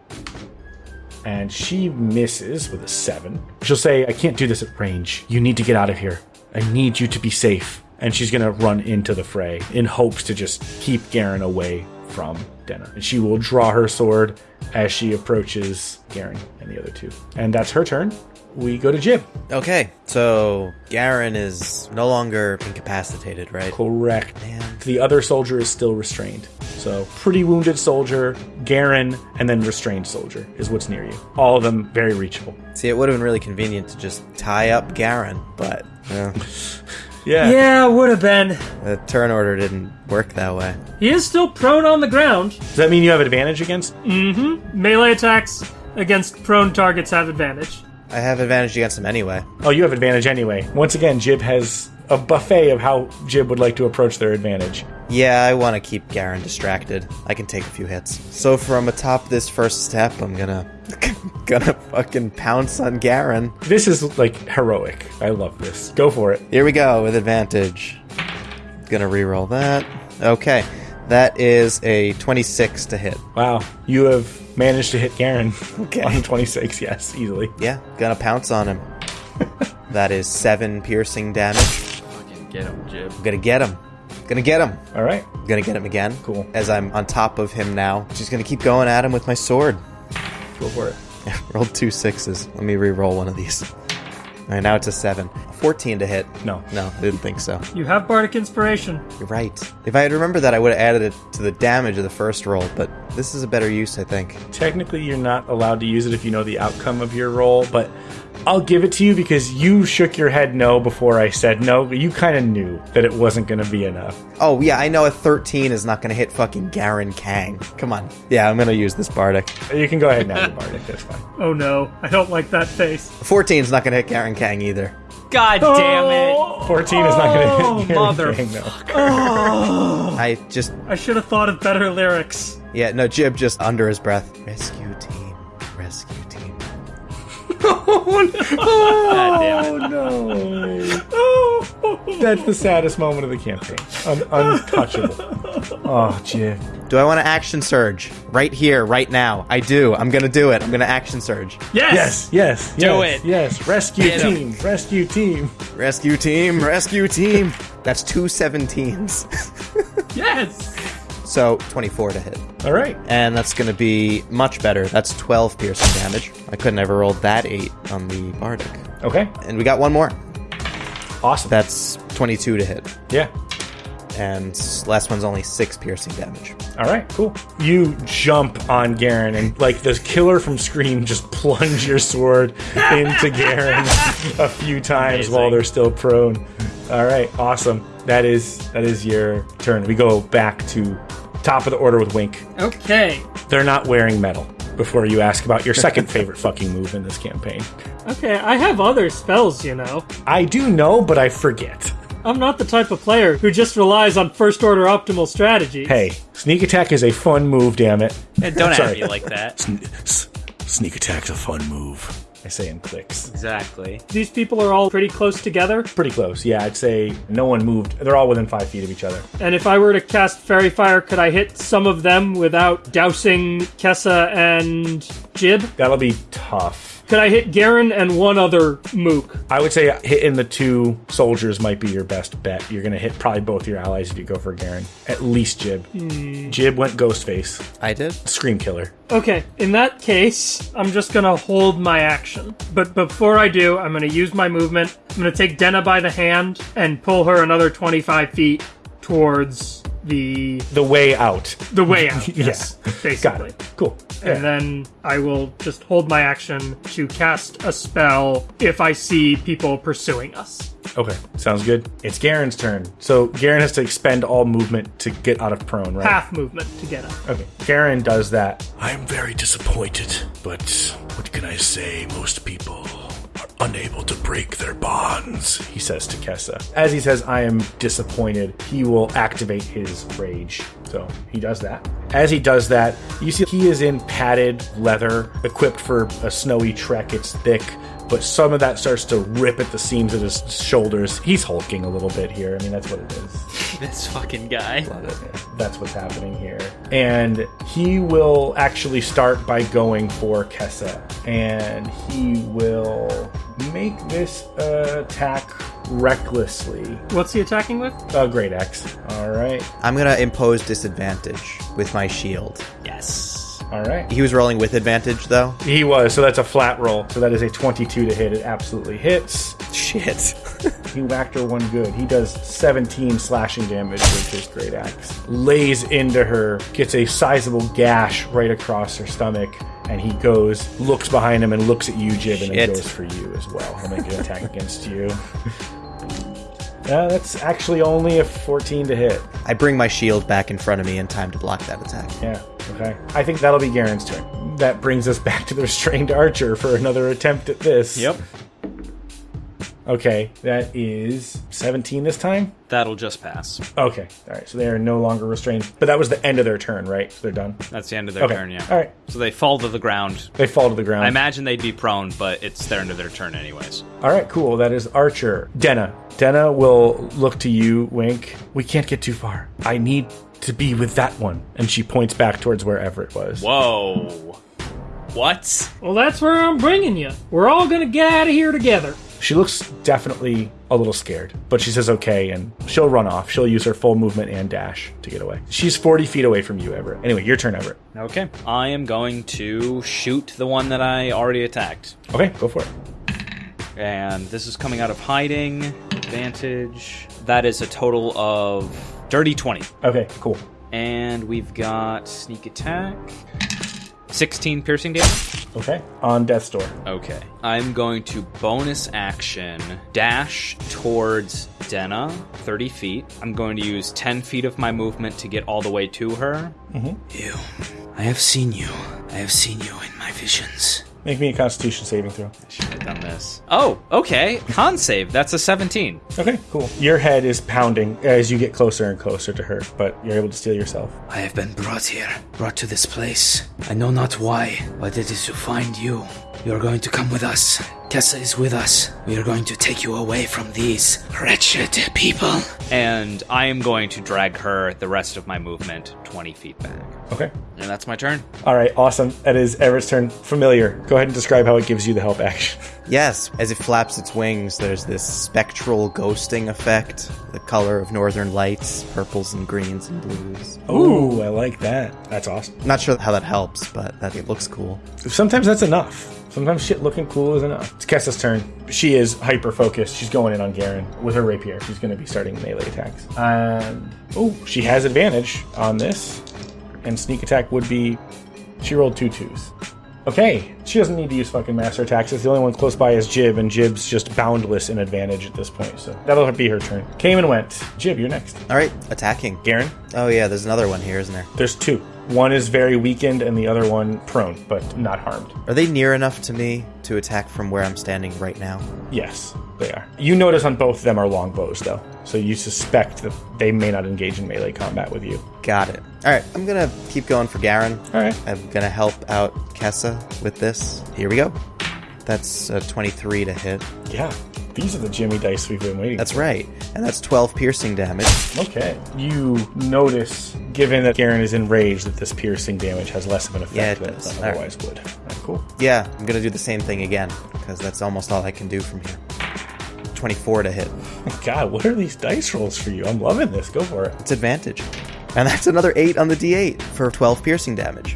And she misses with a seven. She'll say, I can't do this at range. You need to get out of here. I need you to be safe. And she's going to run into the fray in hopes to just keep Garen away from Denna. And she will draw her sword as she approaches Garen and the other two. And that's her turn. We go to Jib. Okay, so Garen is no longer incapacitated, right? Correct. Man. The other soldier is still restrained. So, pretty wounded soldier, Garen, and then restrained soldier is what's near you. All of them very reachable. See, it would have been really convenient to just tie up Garen, but uh, Yeah. Yeah, would have been. the turn order didn't work that way. He is still prone on the ground. Does that mean you have advantage against? Mm-hmm. Melee attacks against prone targets have advantage. I have advantage against him anyway. Oh, you have advantage anyway. Once again, Jib has a buffet of how Jib would like to approach their advantage. Yeah, I want to keep Garen distracted. I can take a few hits. So from atop this first step, I'm gonna gonna fucking pounce on Garen. This is like heroic. I love this. Go for it. Here we go with advantage. Gonna re-roll that. Okay, that is a 26 to hit. Wow. You have managed to hit Garen Okay. on 26. Yes, easily. Yeah, gonna pounce on him. that is seven piercing damage. Fucking get him, Jib. I'm Gonna get him. Gonna get him. All right. Gonna get him again. Cool. As I'm on top of him now. Just gonna keep going at him with my sword. Go for it. Rolled two sixes. Let me re-roll one of these. All right, now it's a seven. 14 to hit. No. No, I didn't think so. You have Bardic Inspiration. You're right. If I had remembered that, I would have added it to the damage of the first roll, but this is a better use, I think. Technically, you're not allowed to use it if you know the outcome of your roll, but I'll give it to you because you shook your head no before I said no. You kind of knew that it wasn't going to be enough. Oh, yeah, I know a 13 is not going to hit fucking Garen Kang. Come on. Yeah, I'm going to use this Bardic. You can go ahead and add the Bardic. That's fine. Oh no, I don't like that face. 14 is not going to hit Garen Kang either. God damn it! 14 is not going to Oh, hit Garen mother- King, though. I just, I should have thought of better lyrics. yeah, no, Jib just under his breath. Rescue team. Rescue team. God damn. Oh, no. That's the saddest moment of the campaign. Un- untouchable. Oh, Jib. Do I want to action surge? Right here, right now. I do. I'm going to do it. I'm going to action surge. Yes. Yes, yes, Do yes, it. Yes, rescue Get 'em. team, rescue team. Rescue team. Rescue team. That's two 17s. Yes. so 24 to hit. All right. And that's going to be much better. That's 12 piercing damage. I couldn't ever roll that 8 on the Bardic. Okay. And we got one more. Awesome. That's 22 to hit. yeah. And last one's only 6 piercing damage. All right, cool. You jump on Garen and like the killer from Scream just plunge your sword into Garen a few times Amazing. while they're still prone. All right, awesome. That is that is your turn. We go back to top of the order with Wink. Okay. They're not wearing metal. Before you ask about your second favorite fucking move in this campaign, Okay, I have other spells, you know. I do know, but I forget. I'm not the type of player who just relies on first order optimal strategies. Hey, sneak attack is a fun move. Damn it! Yeah, Don't at me like that. S- sneak attack's a fun move. I say in clicks. Exactly. These people are all pretty close together, Pretty close. Yeah, I'd say no one moved. They're all within five feet of each other. and if I were to cast Faerie Fire, could I hit some of them without dousing Kessa and Jib? That'll be tough. Could I hit Garen and one other Mook? I would say hitting the two soldiers might be your best bet. You're going to hit probably both your allies if you go for Garen. At least Jib. Hmm. Jib went Ghostface. I did? Scream Killer. Okay, in that case, I'm just gonna hold my action. But before I do, I'm gonna use my movement. I'm gonna take Denna by the hand and pull her another 25 feet towards the The way out. the way out. Yeah. Yes, basically. Got it. Cool. And then I will just hold my action to cast a spell if I see people pursuing us. Okay, sounds good. It's Garen's turn. So Garen has to expend all movement to get out of prone, right? Half movement to get up. Okay, Garen does that. I am very disappointed, but what can I say? Most people are unable to break their bonds. He says to Kessa. As he says, I am disappointed, he will activate his rage. So he does that. As he does that, you see he is in padded leather, equipped for a snowy trek. It's thick, but some of that starts to rip at the seams of his shoulders. He's hulking a little bit here. I mean, that's what it is. This fucking guy. That's what's happening here. And he will actually start by going for Kessa. And he will make this attack recklessly. What's he attacking with? A great axe. All right. I'm gonna impose disadvantage with my shield. Yes. All right. He was rolling with advantage though. He was, so that's a flat roll. So that is a 22 to hit. It absolutely hits. Shit. He whacked her one good. He does 17 slashing damage with his great axe. Lays into her, gets a sizable gash right across her stomach, and he goes, looks behind him, and looks at you, Jib, and then Shit. goes for you as well. He'll make an attack against you. Yeah, that's actually only a 14 to hit. I bring my shield back in front of me in time to block that attack. Yeah, okay. I think that'll be Garen's turn. That brings us back to the restrained archer for another attempt at this. Yep. Okay, that is 17 this time? That'll just pass. Okay, alright, so they are no longer restrained. But that was the end of their turn, right? So they're done? That's the end of their Okay, turn, yeah. alright. So they fall to the ground. They fall to the ground. I imagine they'd be prone, but it's their end of their turn anyways. Alright, cool. That is Archer. Denna. Denna will look to you, wink. We can't get too far. I need to be with that one. And she points back towards where Everett was. Whoa. What? Well, that's where I'm bringing you. We're all gonna get out of here together. She looks definitely a little scared, but she says okay, and she'll run off. She'll use her full movement and dash to get away. She's 40 feet away from you, Everett. Anyway, your turn, Everett. Okay. I am going to shoot the one that I already attacked. Okay, go for it. And this is coming out of hiding. Advantage. That is a total of dirty 20. Okay, cool. And we've got sneak attack. 16 piercing damage. Okay, on Death's Door. Okay. I'm going to bonus action dash towards Denna, 30 feet. I'm going to use 10 feet of my movement to get all the way to her. Mm-hmm. You. I have seen you. I have seen you in my visions. Make me a Constitution saving throw. Should have done this. Oh, okay. Con save. That's a 17. Okay, cool. Your head is pounding as you get closer and closer to her, but you're able to steel yourself. I have been brought here, brought to this place. I know not why, but it is to find you. You are going to come with us. Kessa is with us. We are going to take you away from these wretched people. And I am going to drag her the rest of my movement 20 feet back. Okay. And that's my turn. All right, awesome. That is Everett's turn. Familiar. Go ahead and describe how it gives you the help action. Yes, as it flaps its wings, there's this spectral ghosting effect. The color of northern lights, purples and greens and blues. Ooh, I like that. That's awesome. Not sure how that helps, but that it looks cool. Sometimes that's enough. Sometimes shit looking cool is enough. It's Kessa's turn. She is hyper focused. She's going in on Garen with her rapier. She's going to be starting melee attacks. Um, oh, she has advantage on this, and sneak attack would be. She rolled two twos. Okay, she doesn't need to use fucking master attacks. The only one close by is Jib, and Jib's just boundless in advantage at this point. So that'll be her turn. Came and went. Jib, you're next. All right, attacking. Garen, Oh yeah, there's another one here, isn't there? there's two. One is very weakened, and the other one prone, but not harmed. Are they near enough to me to attack from where I'm standing right now? Yes, they are. You notice on both of them are longbows, though, so you suspect that they may not engage in melee combat with you. Got it. All right, I'm gonna keep going for Garen. All right. I'm gonna help out Kessa with this. Here we go. That's a 23 to hit. Yeah, these are the Jimmy dice we've been waiting. That's right, and that's 12 piercing damage. okay. You notice, given that Garen is enraged, that this piercing damage has less of an effect Yeah, it than does. it All right. otherwise would. Right, cool. Yeah, I'm gonna do the same thing again because that's almost all I can do from here. 24 to hit. God, what are these dice rolls for you? I'm loving this. Go for it. It's advantage, and that's another 8 on the D8 for 12 piercing damage.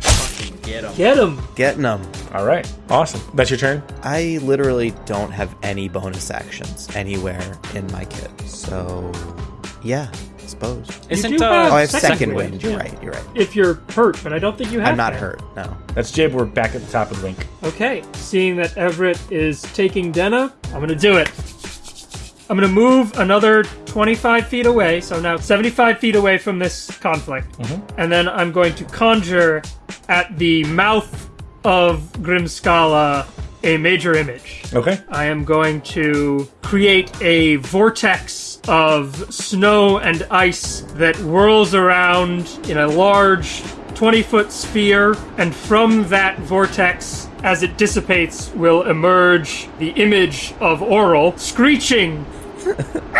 Get him. Get him. Getting them. All right. Awesome. That's your turn. I literally don't have any bonus actions anywhere in my kit, so yeah, I suppose. Isn't do uh, have Oh, I have Second second, wind, wind. You're yeah. right. You're right. If you're hurt, but I don't think you have. I'm not that. hurt. No. That's Jib. We're back at the top of the link. Okay, seeing that Everett is taking Denna, I'm gonna do it. I'm gonna move another 25 feet away, so now 75 feet away from this conflict. Mm-hmm. And then I'm going to conjure at the mouth of Grimskalle a major image. Okay. I am going to create a vortex of snow and ice that whirls around in a large 20 foot sphere, and from that vortex, as it dissipates, will emerge the image of Auril screeching.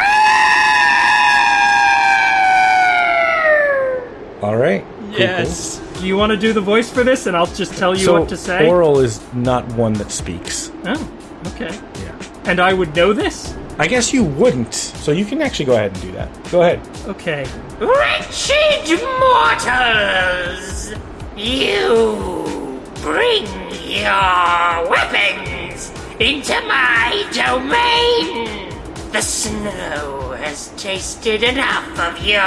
All right. Yes. Do you want to do the voice for this, and I'll just tell you so what to say? Auril is not one that speaks. Oh, okay. Yeah. And I would know this? I guess you wouldn't, so you can actually go ahead and do that. Go ahead. Okay. Wretched mortals! You bring your weapons into my domain! The snow has tasted enough of your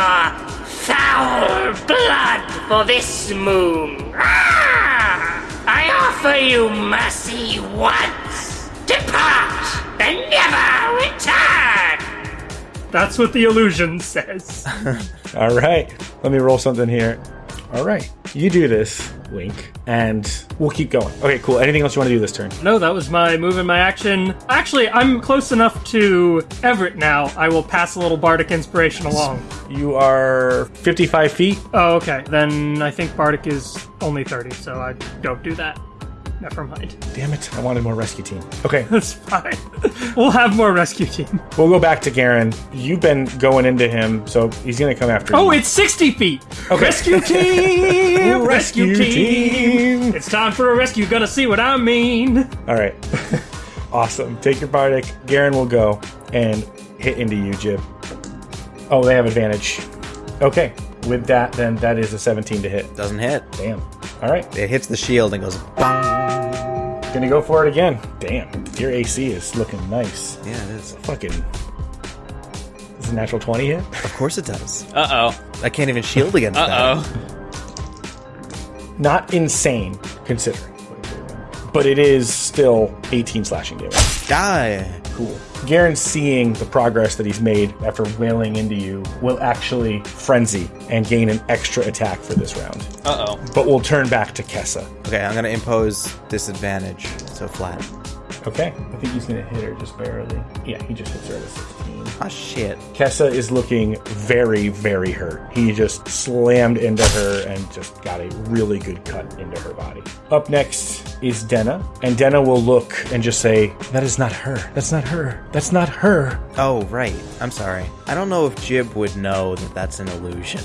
foul blood for this moon. Ah! I offer you mercy once. Depart and never return! That's what the illusion says. All right. Let me roll something here. All right. You do this, Wink, and we'll keep going. Okay, cool. Anything else you want to do this turn? no, that was my move and my action. Actually, I'm close enough to Everett now. I will pass a little bardic inspiration along. You are 55 feet. Oh, okay. Then I think bardic is only 30, so I don't do that. Never mind. Damn it. I wanted more rescue team. Okay. That's fine. we'll have more rescue team. We'll go back to Garen. You've been going into him, so he's going to come after Oh, you. it's 60 feet! Okay. Rescue team! Rescue rescue team! team! It's time for a rescue. You're gonna see what I mean. All right. awesome. Take your Bardic. Garen will go and hit into you, Jib. Oh, they have advantage. Okay. With that, then that is a 17 to hit. Doesn't hit. Damn. All right. It hits the shield and goes bang. Gonna go for it again. Damn. Your AC is looking nice. Yeah, it is. Fucking. Is a natural 20 hit? Of course it does. Uh oh. I can't even shield against that. Uh oh. Not insane, considering. But it is still 18 slashing damage. Die. Cool. Garen, seeing the progress that he's made after wailing into you, will actually frenzy and gain an extra attack for this round. Uh oh. But we'll turn back to Kessa. Okay, I'm gonna impose disadvantage. So flat. Okay. I think he's going to hit her just barely. Yeah, he just hits her at a 16. Ah, shit. Kessa is looking very, very hurt. He just slammed into her and just got a really good cut into her body. Up next is Denna, and Denna will look and just say, That is not her. That's not her. That's not her. Oh, right. I'm sorry. I don't know if Jib would know that that's an illusion.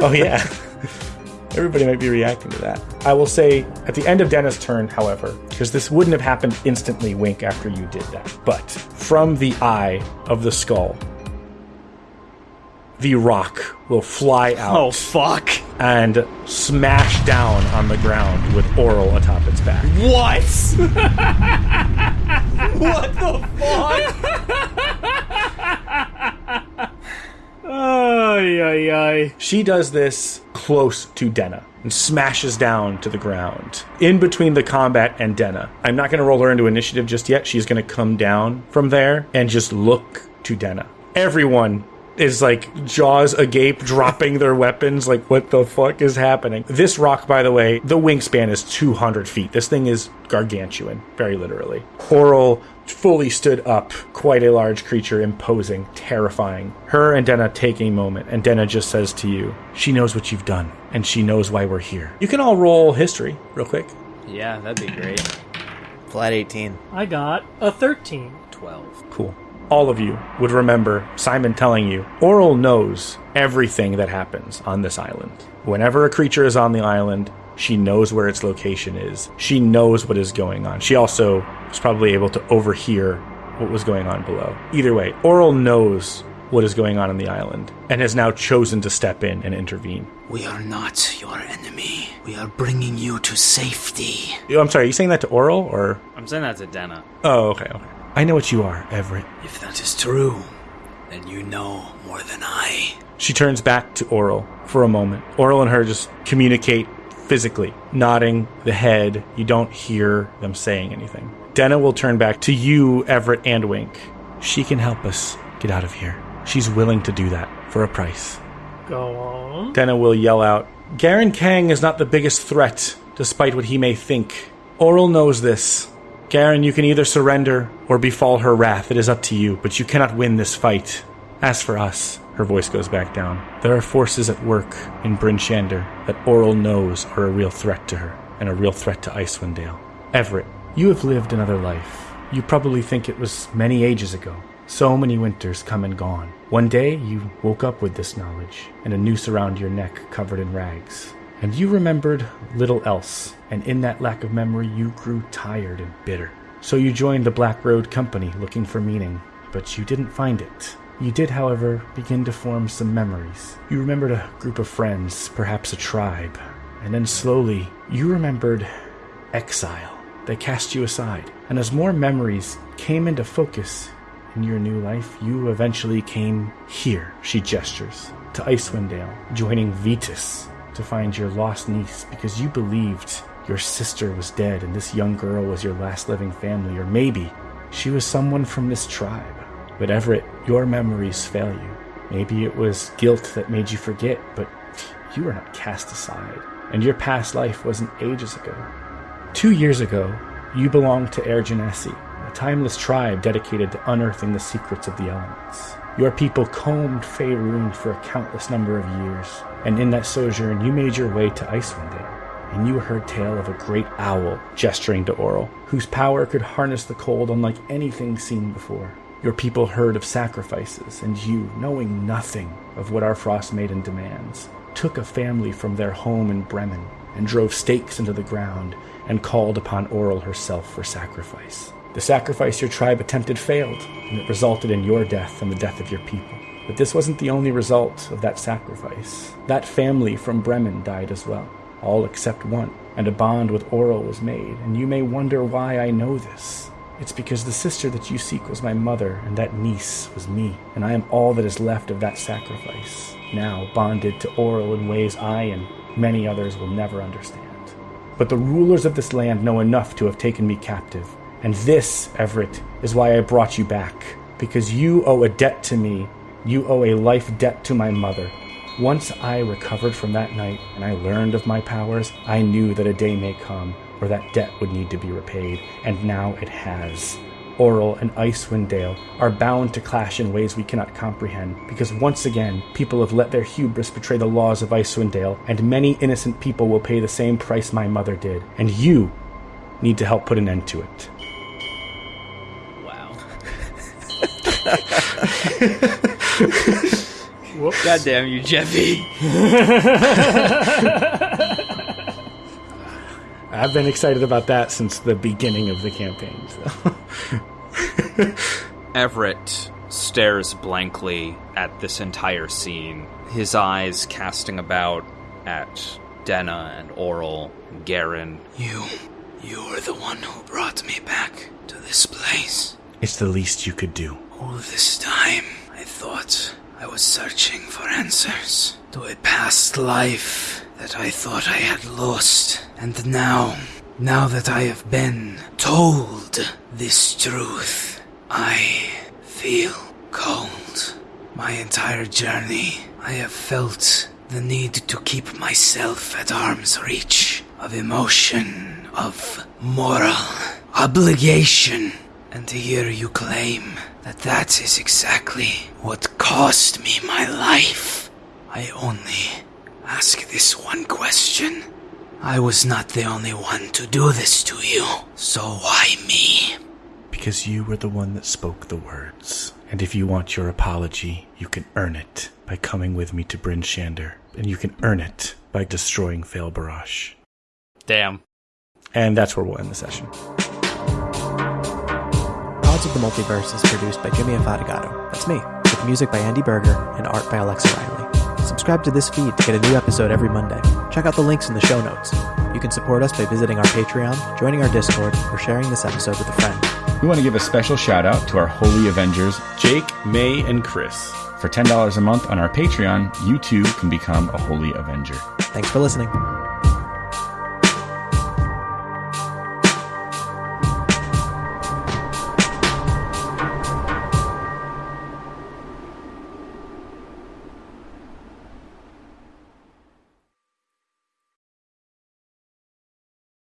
Oh, yeah. Everybody might be reacting to that. I will say at the end of Denna's turn, however, because this wouldn't have happened instantly, Wink, after you did that. But from the eye of the skull, the roc will fly out Oh fuck. and smash down on the ground with Auril atop its back. What? what the fuck? Ay, ay, ay. She does this close to Denna and smashes down to the ground in between the combat and Denna. I'm not going to roll her into initiative just yet. She's going to come down from there and just look to Denna. Everyone is like jaws agape, dropping their weapons. Like, what the fuck is happening? This roc, by the way, the wingspan is 200 feet. This thing is gargantuan, very literally. Auril fully stood up, quite a large creature, imposing, terrifying. Her and Denna take a moment, and Denna just says to you, She knows what you've done, and she knows why we're here. You can all roll history real quick. Yeah, that'd be great. Flat 18. I got a 13. 12. Cool. All of you would remember Simon telling you Auril knows everything that happens on this island. Whenever a creature is on the island, she knows where its location is. She knows what is going on. She also was probably able to overhear what was going on below. Either way, Auril knows what is going on in the island and has now chosen to step in and intervene. We are not your enemy. We are bringing you to safety. Oh, I'm sorry, are you saying that to Auril or? I'm saying that to Denna. Oh, okay, okay. I know what you are, Everett. If that is true, then you know more than I. She turns back to Auril for a moment. Auril and her just communicate physically, nodding the head. You don't hear them saying anything. Denna will turn back to you, Everett, and Wink. She can help us get out of here. She's willing to do that for a price. Go on. Denna will yell out, Garen Kang is not the biggest threat, despite what he may think. Auril knows this. Garen, you can either surrender or befall her wrath. It is up to you, but you cannot win this fight. As for us, Her voice goes back down. There are forces at work in Bryn Shander that Auril knows are a real threat to her, and a real threat to Icewind Dale. Everett, you have lived another life. You probably think it was many ages ago. So many winters come and gone. One day you woke up with this knowledge, and a noose around your neck covered in rags. And you remembered little else, and in that lack of memory you grew tired and bitter. So you joined the Black Road Company looking for meaning, but you didn't find it. You did, however, begin to form some memories. You remembered a group of friends, perhaps a tribe, and then slowly you remembered exile. They cast you aside, and as more memories came into focus in your new life, you eventually came here, she gestures, to Icewind Dale, joining Vetus to find your lost niece because you believed your sister was dead and this young girl was your last living family, or maybe she was someone from this tribe. But Everett, your memories fail you. Maybe it was guilt that made you forget, but you were not cast aside, and your past life wasn't ages ago. Two years ago, you belonged to Air Genasi, a timeless tribe dedicated to unearthing the secrets of the elements. Your people combed Faerun for a countless number of years, and in that sojourn, you made your way to Icewind Dale and you heard tale of a great owl gesturing to Auril, whose power could harness the cold unlike anything seen before. Your people heard of sacrifices, and you, knowing nothing of what our frost maiden demands, took a family from their home in Bremen and drove stakes into the ground and called upon Auril herself for sacrifice. The sacrifice your tribe attempted failed, and it resulted in your death and the death of your people. But this wasn't the only result of that sacrifice. That family from Bremen died as well all except one, and a bond with Auril was made, and you may wonder why I know this. It's because the sister that you seek was my mother, and that niece was me, and I am all that is left of that sacrifice, now bonded to Auril in ways I and many others will never understand. But the rulers of this land know enough to have taken me captive, and this, Everett, is why I brought you back, because you owe a debt to me, you owe a life debt to my mother, once I recovered from that night and I learned of my powers, I knew that a day may come where that debt would need to be repaid, and now it has. Auril and Icewind Dale are bound to clash in ways we cannot comprehend, because once again, people have let their hubris betray the laws of Icewind Dale, and many innocent people will pay the same price my mother did, and you need to help put an end to it. Wow. God damn you, Jeppy. I've been excited about that since the beginning of the campaign. So. Everett stares blankly at this entire scene, his eyes casting about at Denna and Auril and Garen. You. You are the one who brought me back to this place. It's the least you could do. All this time, I thought I was searching for answers to a past life that I thought I had lost. And now, now that I have been told this truth, I feel cold. My entire journey, I have felt the need to keep myself at arm's reach of emotion, of moral obligation. And here you claim that that is exactly what cost me my life, I only ask this one question. I was not the only one to do this to you, so why me? Because you were the one that spoke the words. And if you want your apology, you can earn it by coming with me to Bryn Shander. And you can earn it by destroying Fail Barash. Damn. And that's where we'll end the session. Gods of the Multiverse is produced by Jimmy Afatigato. That's me. With music by Andy Berger and art by Alexa Riley. Subscribe to this feed to get a new episode every Monday. Check out the links in the show notes. You can support us by visiting our Patreon, joining our Discord, or sharing this episode with a friend. We want to give a special shout out to our Holy Avengers, Jake, May, and Chris. For $10 a month on our Patreon, you too can become a Holy Avenger. Thanks for listening.